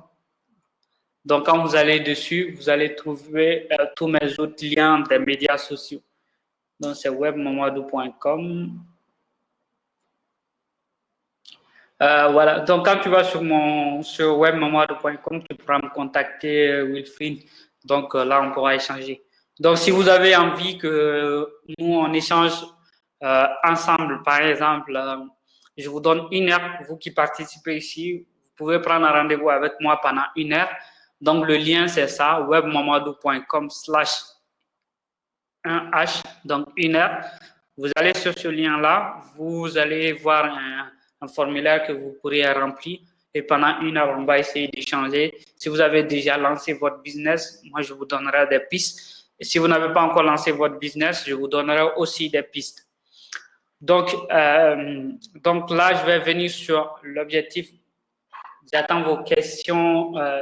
Donc, quand vous allez dessus, vous allez trouver euh, tous mes autres liens des médias sociaux. Donc, c'est webmamadou.com. Euh, voilà, donc quand tu vas sur mon sur webmemoire.com, tu pourras me contacter, euh, Wilfried. Donc euh, là, on pourra échanger. Donc si vous avez envie que nous, on échange ensemble, par exemple, je vous donne une heure, vous qui participez ici, vous pouvez prendre un rendez-vous avec moi pendant une heure. Donc le lien, c'est ça, webmamadou.com slash 1H, donc une heure. Vous allez sur ce lien-là, vous allez voir un un formulaire que vous pourrez remplir et pendant une heure, on va essayer d'échanger. Si vous avez déjà lancé votre business, moi, je vous donnerai des pistes. Et si vous n'avez pas encore lancé votre business, je vous donnerai aussi des pistes. Donc, euh, donc là, je vais venir sur l'objectif. J'attends vos questions. Euh,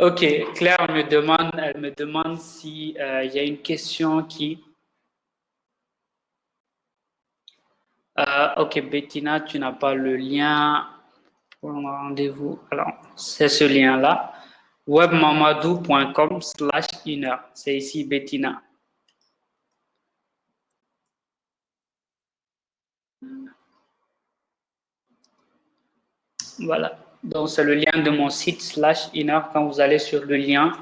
Ok, Claire me demande, elle me demande si euh, y a une question qui. Euh, ok, Bettina, tu n'as pas le lien pour le rendez-vous. Alors, c'est ce lien-là webmamadou.com slash inner. C'est ici Bettina. Voilà. Donc, c'est le lien de mon site slash inner. Quand vous allez sur le lien,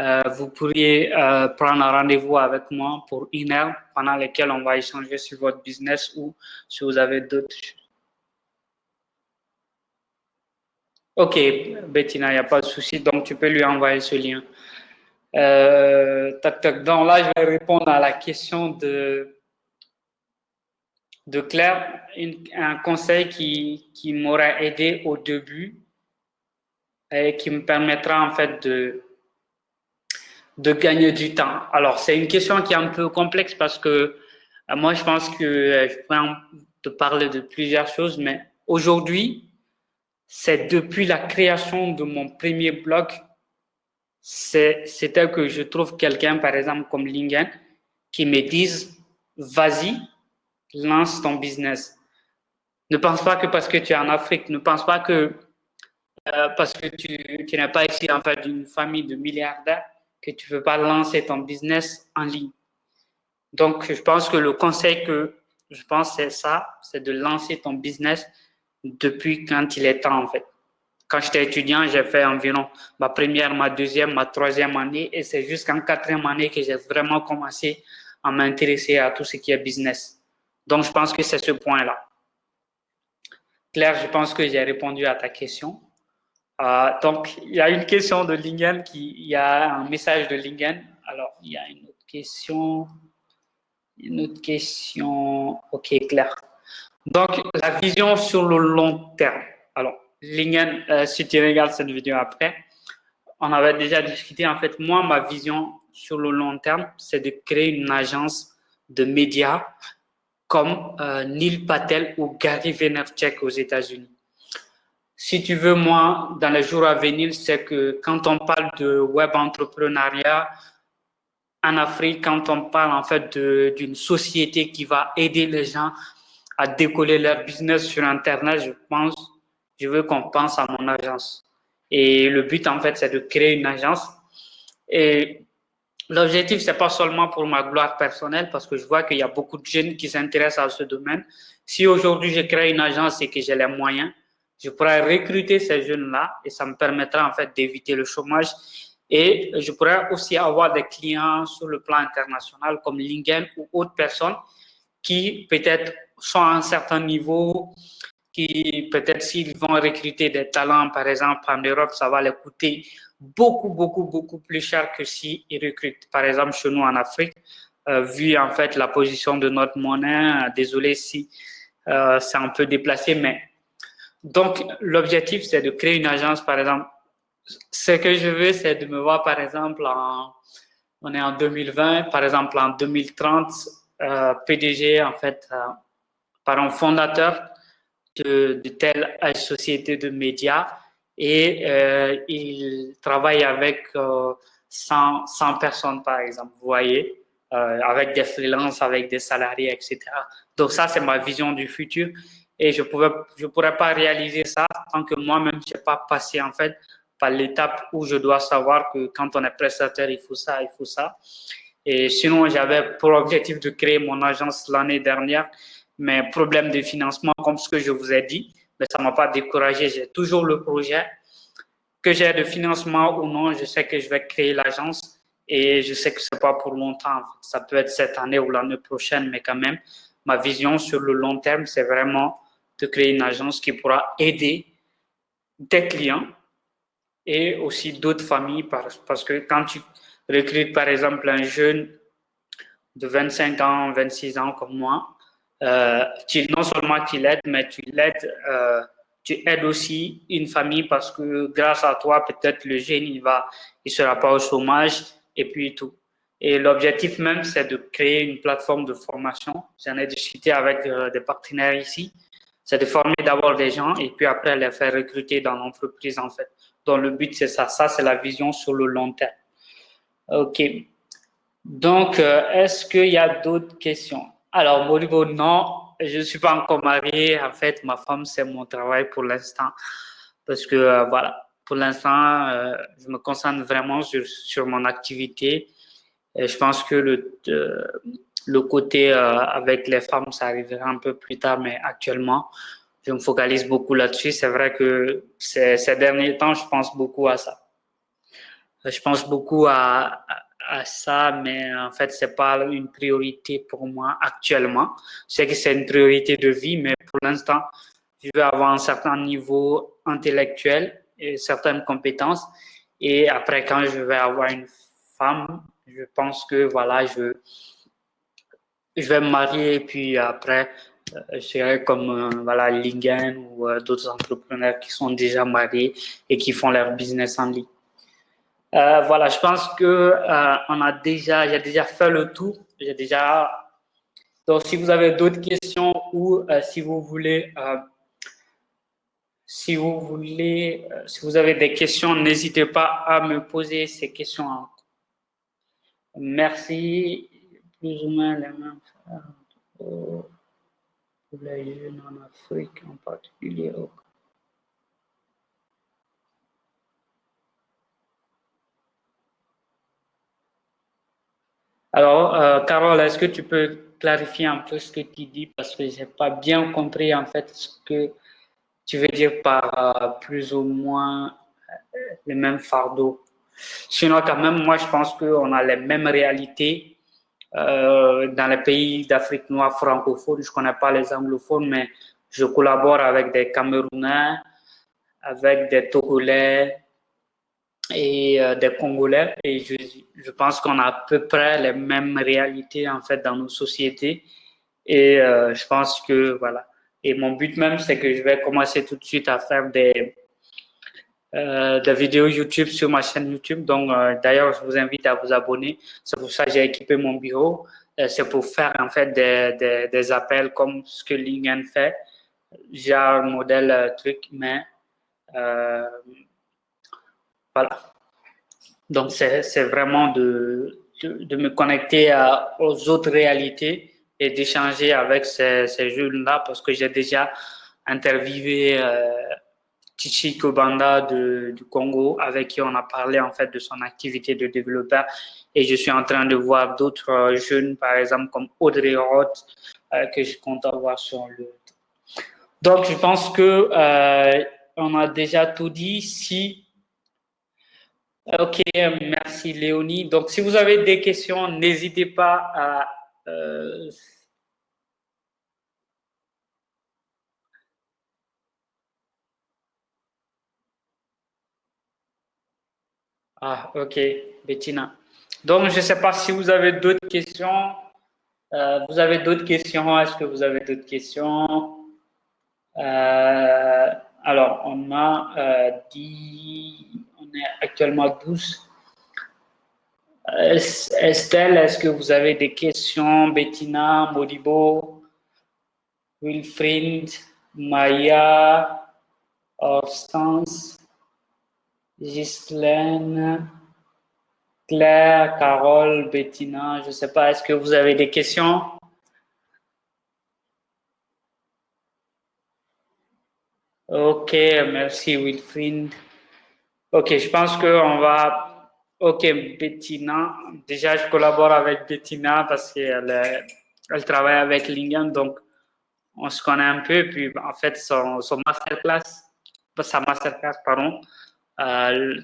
euh, vous pourriez euh, prendre un rendez-vous avec moi pour une heure pendant laquelle on va échanger sur votre business ou si vous avez d'autres Ok, Bettina, il n'y a pas de souci. Donc, tu peux lui envoyer ce lien. Euh, tac, tac. Donc là, je vais répondre à la question de, de Claire. un conseil qui, qui m'aurait aidé au début et qui me permettra en fait de, de gagner du temps. Alors, c'est une question qui est un peu complexe parce que euh, moi, je pense que euh, je peux te parler de plusieurs choses, mais aujourd'hui, c'est depuis la création de mon premier blog, c'était que je trouve quelqu'un, par exemple, comme Lingen, qui me dise, vas-y, lance ton business. Ne pense pas que parce que tu es en Afrique, ne pense pas que euh, parce que tu, tu n'es pas ici en fait d'une famille de milliardaires, que tu ne peux pas lancer ton business en ligne. Donc, je pense que le conseil que je pense, c'est ça, c'est de lancer ton business depuis quand il est temps, en fait. Quand j'étais étudiant, j'ai fait environ ma première, ma deuxième, ma troisième année, et c'est jusqu'en quatrième année que j'ai vraiment commencé à m'intéresser à tout ce qui est business. Donc, je pense que c'est ce point-là. Claire, je pense que j'ai répondu à ta question. Euh, donc, il y a une question de Lingen, qui, il y a un message de Lingen. Alors, il y a une autre question. Une autre question. OK, Claire. Donc, la vision sur le long terme. Alors, Lingen, euh, si tu regardes cette vidéo après, on avait déjà discuté. En fait, moi, ma vision sur le long terme, c'est de créer une agence de médias comme euh, Neil Patel ou Gary Vaynerchuk aux États-Unis. Si tu veux, moi, dans les jours à venir, c'est que quand on parle de web entrepreneuriat en Afrique, quand on parle en fait d'une société qui va aider les gens à décoller leur business sur Internet, je pense, je veux qu'on pense à mon agence. Et le but, en fait, c'est de créer une agence. Et l'objectif, c'est pas seulement pour ma gloire personnelle, parce que je vois qu'il y a beaucoup de jeunes qui s'intéressent à ce domaine. Si aujourd'hui, je crée une agence et que j'ai les moyens, je pourrais recruter ces jeunes-là et ça me permettra, en fait, d'éviter le chômage. Et je pourrais aussi avoir des clients sur le plan international comme Lingen ou autres personnes qui peut-être sont à un certain niveau, qui peut-être s'ils vont recruter des talents, par exemple, en Europe, ça va les coûter beaucoup, beaucoup, beaucoup plus cher que s'ils recrutent, par exemple, chez nous en Afrique, euh, vu en fait la position de notre monnaie. Désolé si euh, c'est un peu déplacé, mais donc l'objectif, c'est de créer une agence, par exemple. Ce que je veux, c'est de me voir, par exemple, en, on est en 2020, par exemple, en 2030, euh, PDG, en fait, euh, par un fondateur de telle société de médias et euh, il travaille avec 100, 100, personnes, par exemple, vous voyez, avec des freelances, avec des salariés, etc. Donc ça, c'est ma vision du futur et je ne je pourrais pas réaliser ça tant que moi-même, je n'ai pas passé, en fait, par l'étape où je dois savoir que quand on est prestataire, il faut ça, il faut ça. Et sinon, j'avais pour objectif de créer mon agence l'année dernière, mais problème de financement, comme ce que je vous ai dit, mais ça ne m'a pas découragé. J'ai toujours le projet. Que j'ai de financement ou non, je sais que je vais créer l'agence et je sais que ce n'est pas pour longtemps. Ça peut être cette année ou l'année prochaine, mais quand même, ma vision sur le long terme, c'est vraiment de créer une agence qui pourra aider des clients et aussi d'autres familles parce que quand tu recrute par exemple un jeune de 25 ans, 26 ans comme moi, euh, tu, non seulement tu l'aides, mais tu l'aides, euh, tu aides aussi une famille parce que grâce à toi, peut-être le jeune, il va, il sera pas au chômage et puis tout. Et l'objectif même, c'est de créer une plateforme de formation. J'en ai discuté avec euh, des partenaires ici. C'est de former d'abord des gens et puis après les faire recruter dans l'entreprise, en fait. Donc, le but, c'est ça. Ça, c'est la vision sur le long terme. OK. Donc, euh, est-ce qu'il y a d'autres questions? Alors, Moribo, non, je ne suis pas encore marié. En fait, ma femme, c'est mon travail pour l'instant. Parce que, euh, voilà, pour l'instant, euh, je me concentre vraiment sur, sur mon activité. Et je pense que le, le côté avec les femmes, ça arrivera un peu plus tard, mais actuellement, je me focalise beaucoup là-dessus. C'est vrai que ces, derniers temps, je pense beaucoup à ça. Je pense beaucoup à ça, mais en fait, c'est pas une priorité pour moi actuellement. Je sais que c'est une priorité de vie, mais pour l'instant, je veux avoir un certain niveau intellectuel et certaines compétences. Et après, quand je vais avoir une femme, je pense que voilà, je, je vais me marier et puis après, euh, je serai comme euh, voilà, Lingen ou euh, d'autres entrepreneurs qui sont déjà mariés et qui font leur business en ligne. Euh, voilà, je pense que euh, on a déjà, j'ai déjà fait le tour. J'ai déjà. Donc, si vous avez d'autres questions ou euh, si vous voulez, si vous voulez, si vous avez des questions, n'hésitez pas à me poser ces questions. Merci. Plus ou moins les mêmes pour les jeunes en Afrique en particulier. Alors, euh, Carole, est-ce que tu peux clarifier un peu ce que tu dis? Parce que je n'ai pas bien compris en fait ce que tu veux dire par euh, plus ou moins euh, les mêmes fardeaux. Sinon, quand même, moi, je pense qu'on a les mêmes réalités dans les pays d'Afrique noire francophone. Je ne connais pas les anglophones, mais je collabore avec des Camerounais, avec des Togolais, et euh, des Congolais. Et je, je pense qu'on a à peu près les mêmes réalités en fait dans nos sociétés. Et euh, je pense que voilà. Et mon but même, c'est que je vais commencer tout de suite à faire des, euh, des vidéos YouTube sur ma chaîne YouTube. Donc, d'ailleurs, je vous invite à vous abonner. C'est pour ça que j'ai équipé mon bureau. C'est pour faire en fait des, des, des, appels comme ce que Lingen fait. Un modèle truc, mais voilà. Donc, c'est vraiment de, de, me connecter aux autres réalités et d'échanger avec ces, ces jeunes-là parce que j'ai déjà interviewé euh, du Congo avec qui on a parlé en fait de son activité de développeur et je suis en train de voir d'autres euh, jeunes par exemple comme Audrey Roth euh, que je compte avoir sur le donc je pense que euh, on a déjà tout dit si Ok, merci Léonie. Donc, si vous avez des questions, n'hésitez pas à... Euh... Ah, ok, Bettina. Donc, je ne sais pas si vous avez d'autres questions. Euh, vous avez d'autres questions? Est-ce que vous avez d'autres questions? Euh, Alors, on a dit est actuellement 12. Estelle, est-ce que vous avez des questions? Bettina, Modibo, Wilfried, Maya, Horstance, Ghislaine, Claire, Carole, Bettina, je ne sais pas, est-ce que vous avez des questions? Ok, merci Wilfried. Ok, je pense qu'on va... Ok, Bettina. Déjà, je collabore avec Bettina parce qu'elle elle travaille avec Lingen, donc on se connaît un peu. Puis, en fait, son, son masterclass, sa masterclass, pardon, euh,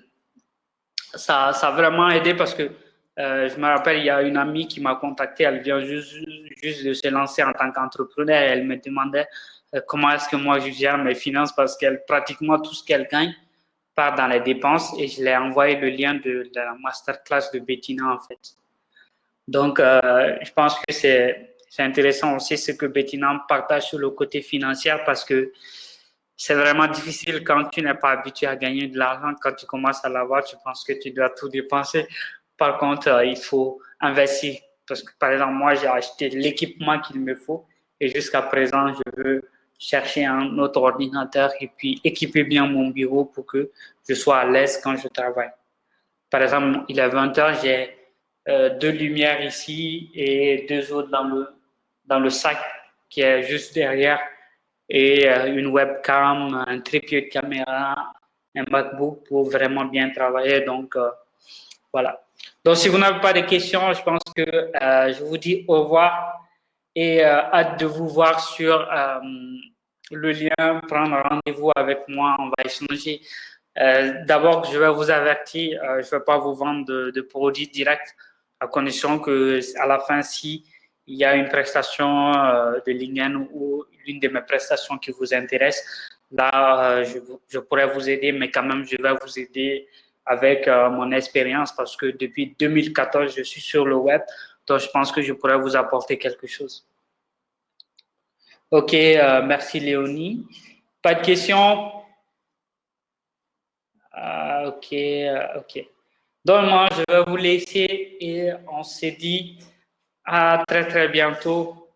ça, ça a vraiment aidé parce que euh, je me rappelle, il y a une amie qui m'a contacté, elle vient juste, juste de se lancer en tant qu'entrepreneur. Elle me demandait euh, comment est-ce que moi je gère mes finances parce qu'elle pratiquement tout ce qu'elle gagne, dans les dépenses et je l'ai envoyé le lien de, la masterclass de Bettina en fait. Donc, euh, je pense que c'est intéressant aussi ce que Bettina partage sur le côté financier parce que c'est vraiment difficile quand tu n'es pas habitué à gagner de l'argent. Quand tu commences à l'avoir, tu penses que tu dois tout dépenser. Par contre, euh, il faut investir. Parce que, par exemple, moi, j'ai acheté l'équipement qu'il me faut et jusqu'à présent, je veux chercher un autre ordinateur et puis équiper bien mon bureau pour que je sois à l'aise quand je travaille. Par exemple, il est 20 h j'ai euh, deux lumières ici et deux autres dans le, dans le sac qui est juste derrière et euh, une webcam, un trépied de caméra, un MacBook pour vraiment bien travailler. Donc, euh, voilà. Donc, si vous n'avez pas de questions, je pense que je vous dis au revoir et hâte de vous voir sur le lien, prendre rendez-vous avec moi, on va échanger. D'abord, je vais vous avertir, je ne vais pas vous vendre de, de produits directs à condition que à la fin, si il y a une prestation euh, de Lingen ou l'une de mes prestations qui vous intéresse, là, euh, je, pourrais vous aider, mais quand même, je vais vous aider avec euh, mon expérience parce que depuis 2014, je suis sur le web, donc je pense que je pourrais vous apporter quelque chose. Ok, merci Léonie. Pas de questions? ok, ok. Donc, moi, je vais vous laisser et on se dit à très, très bientôt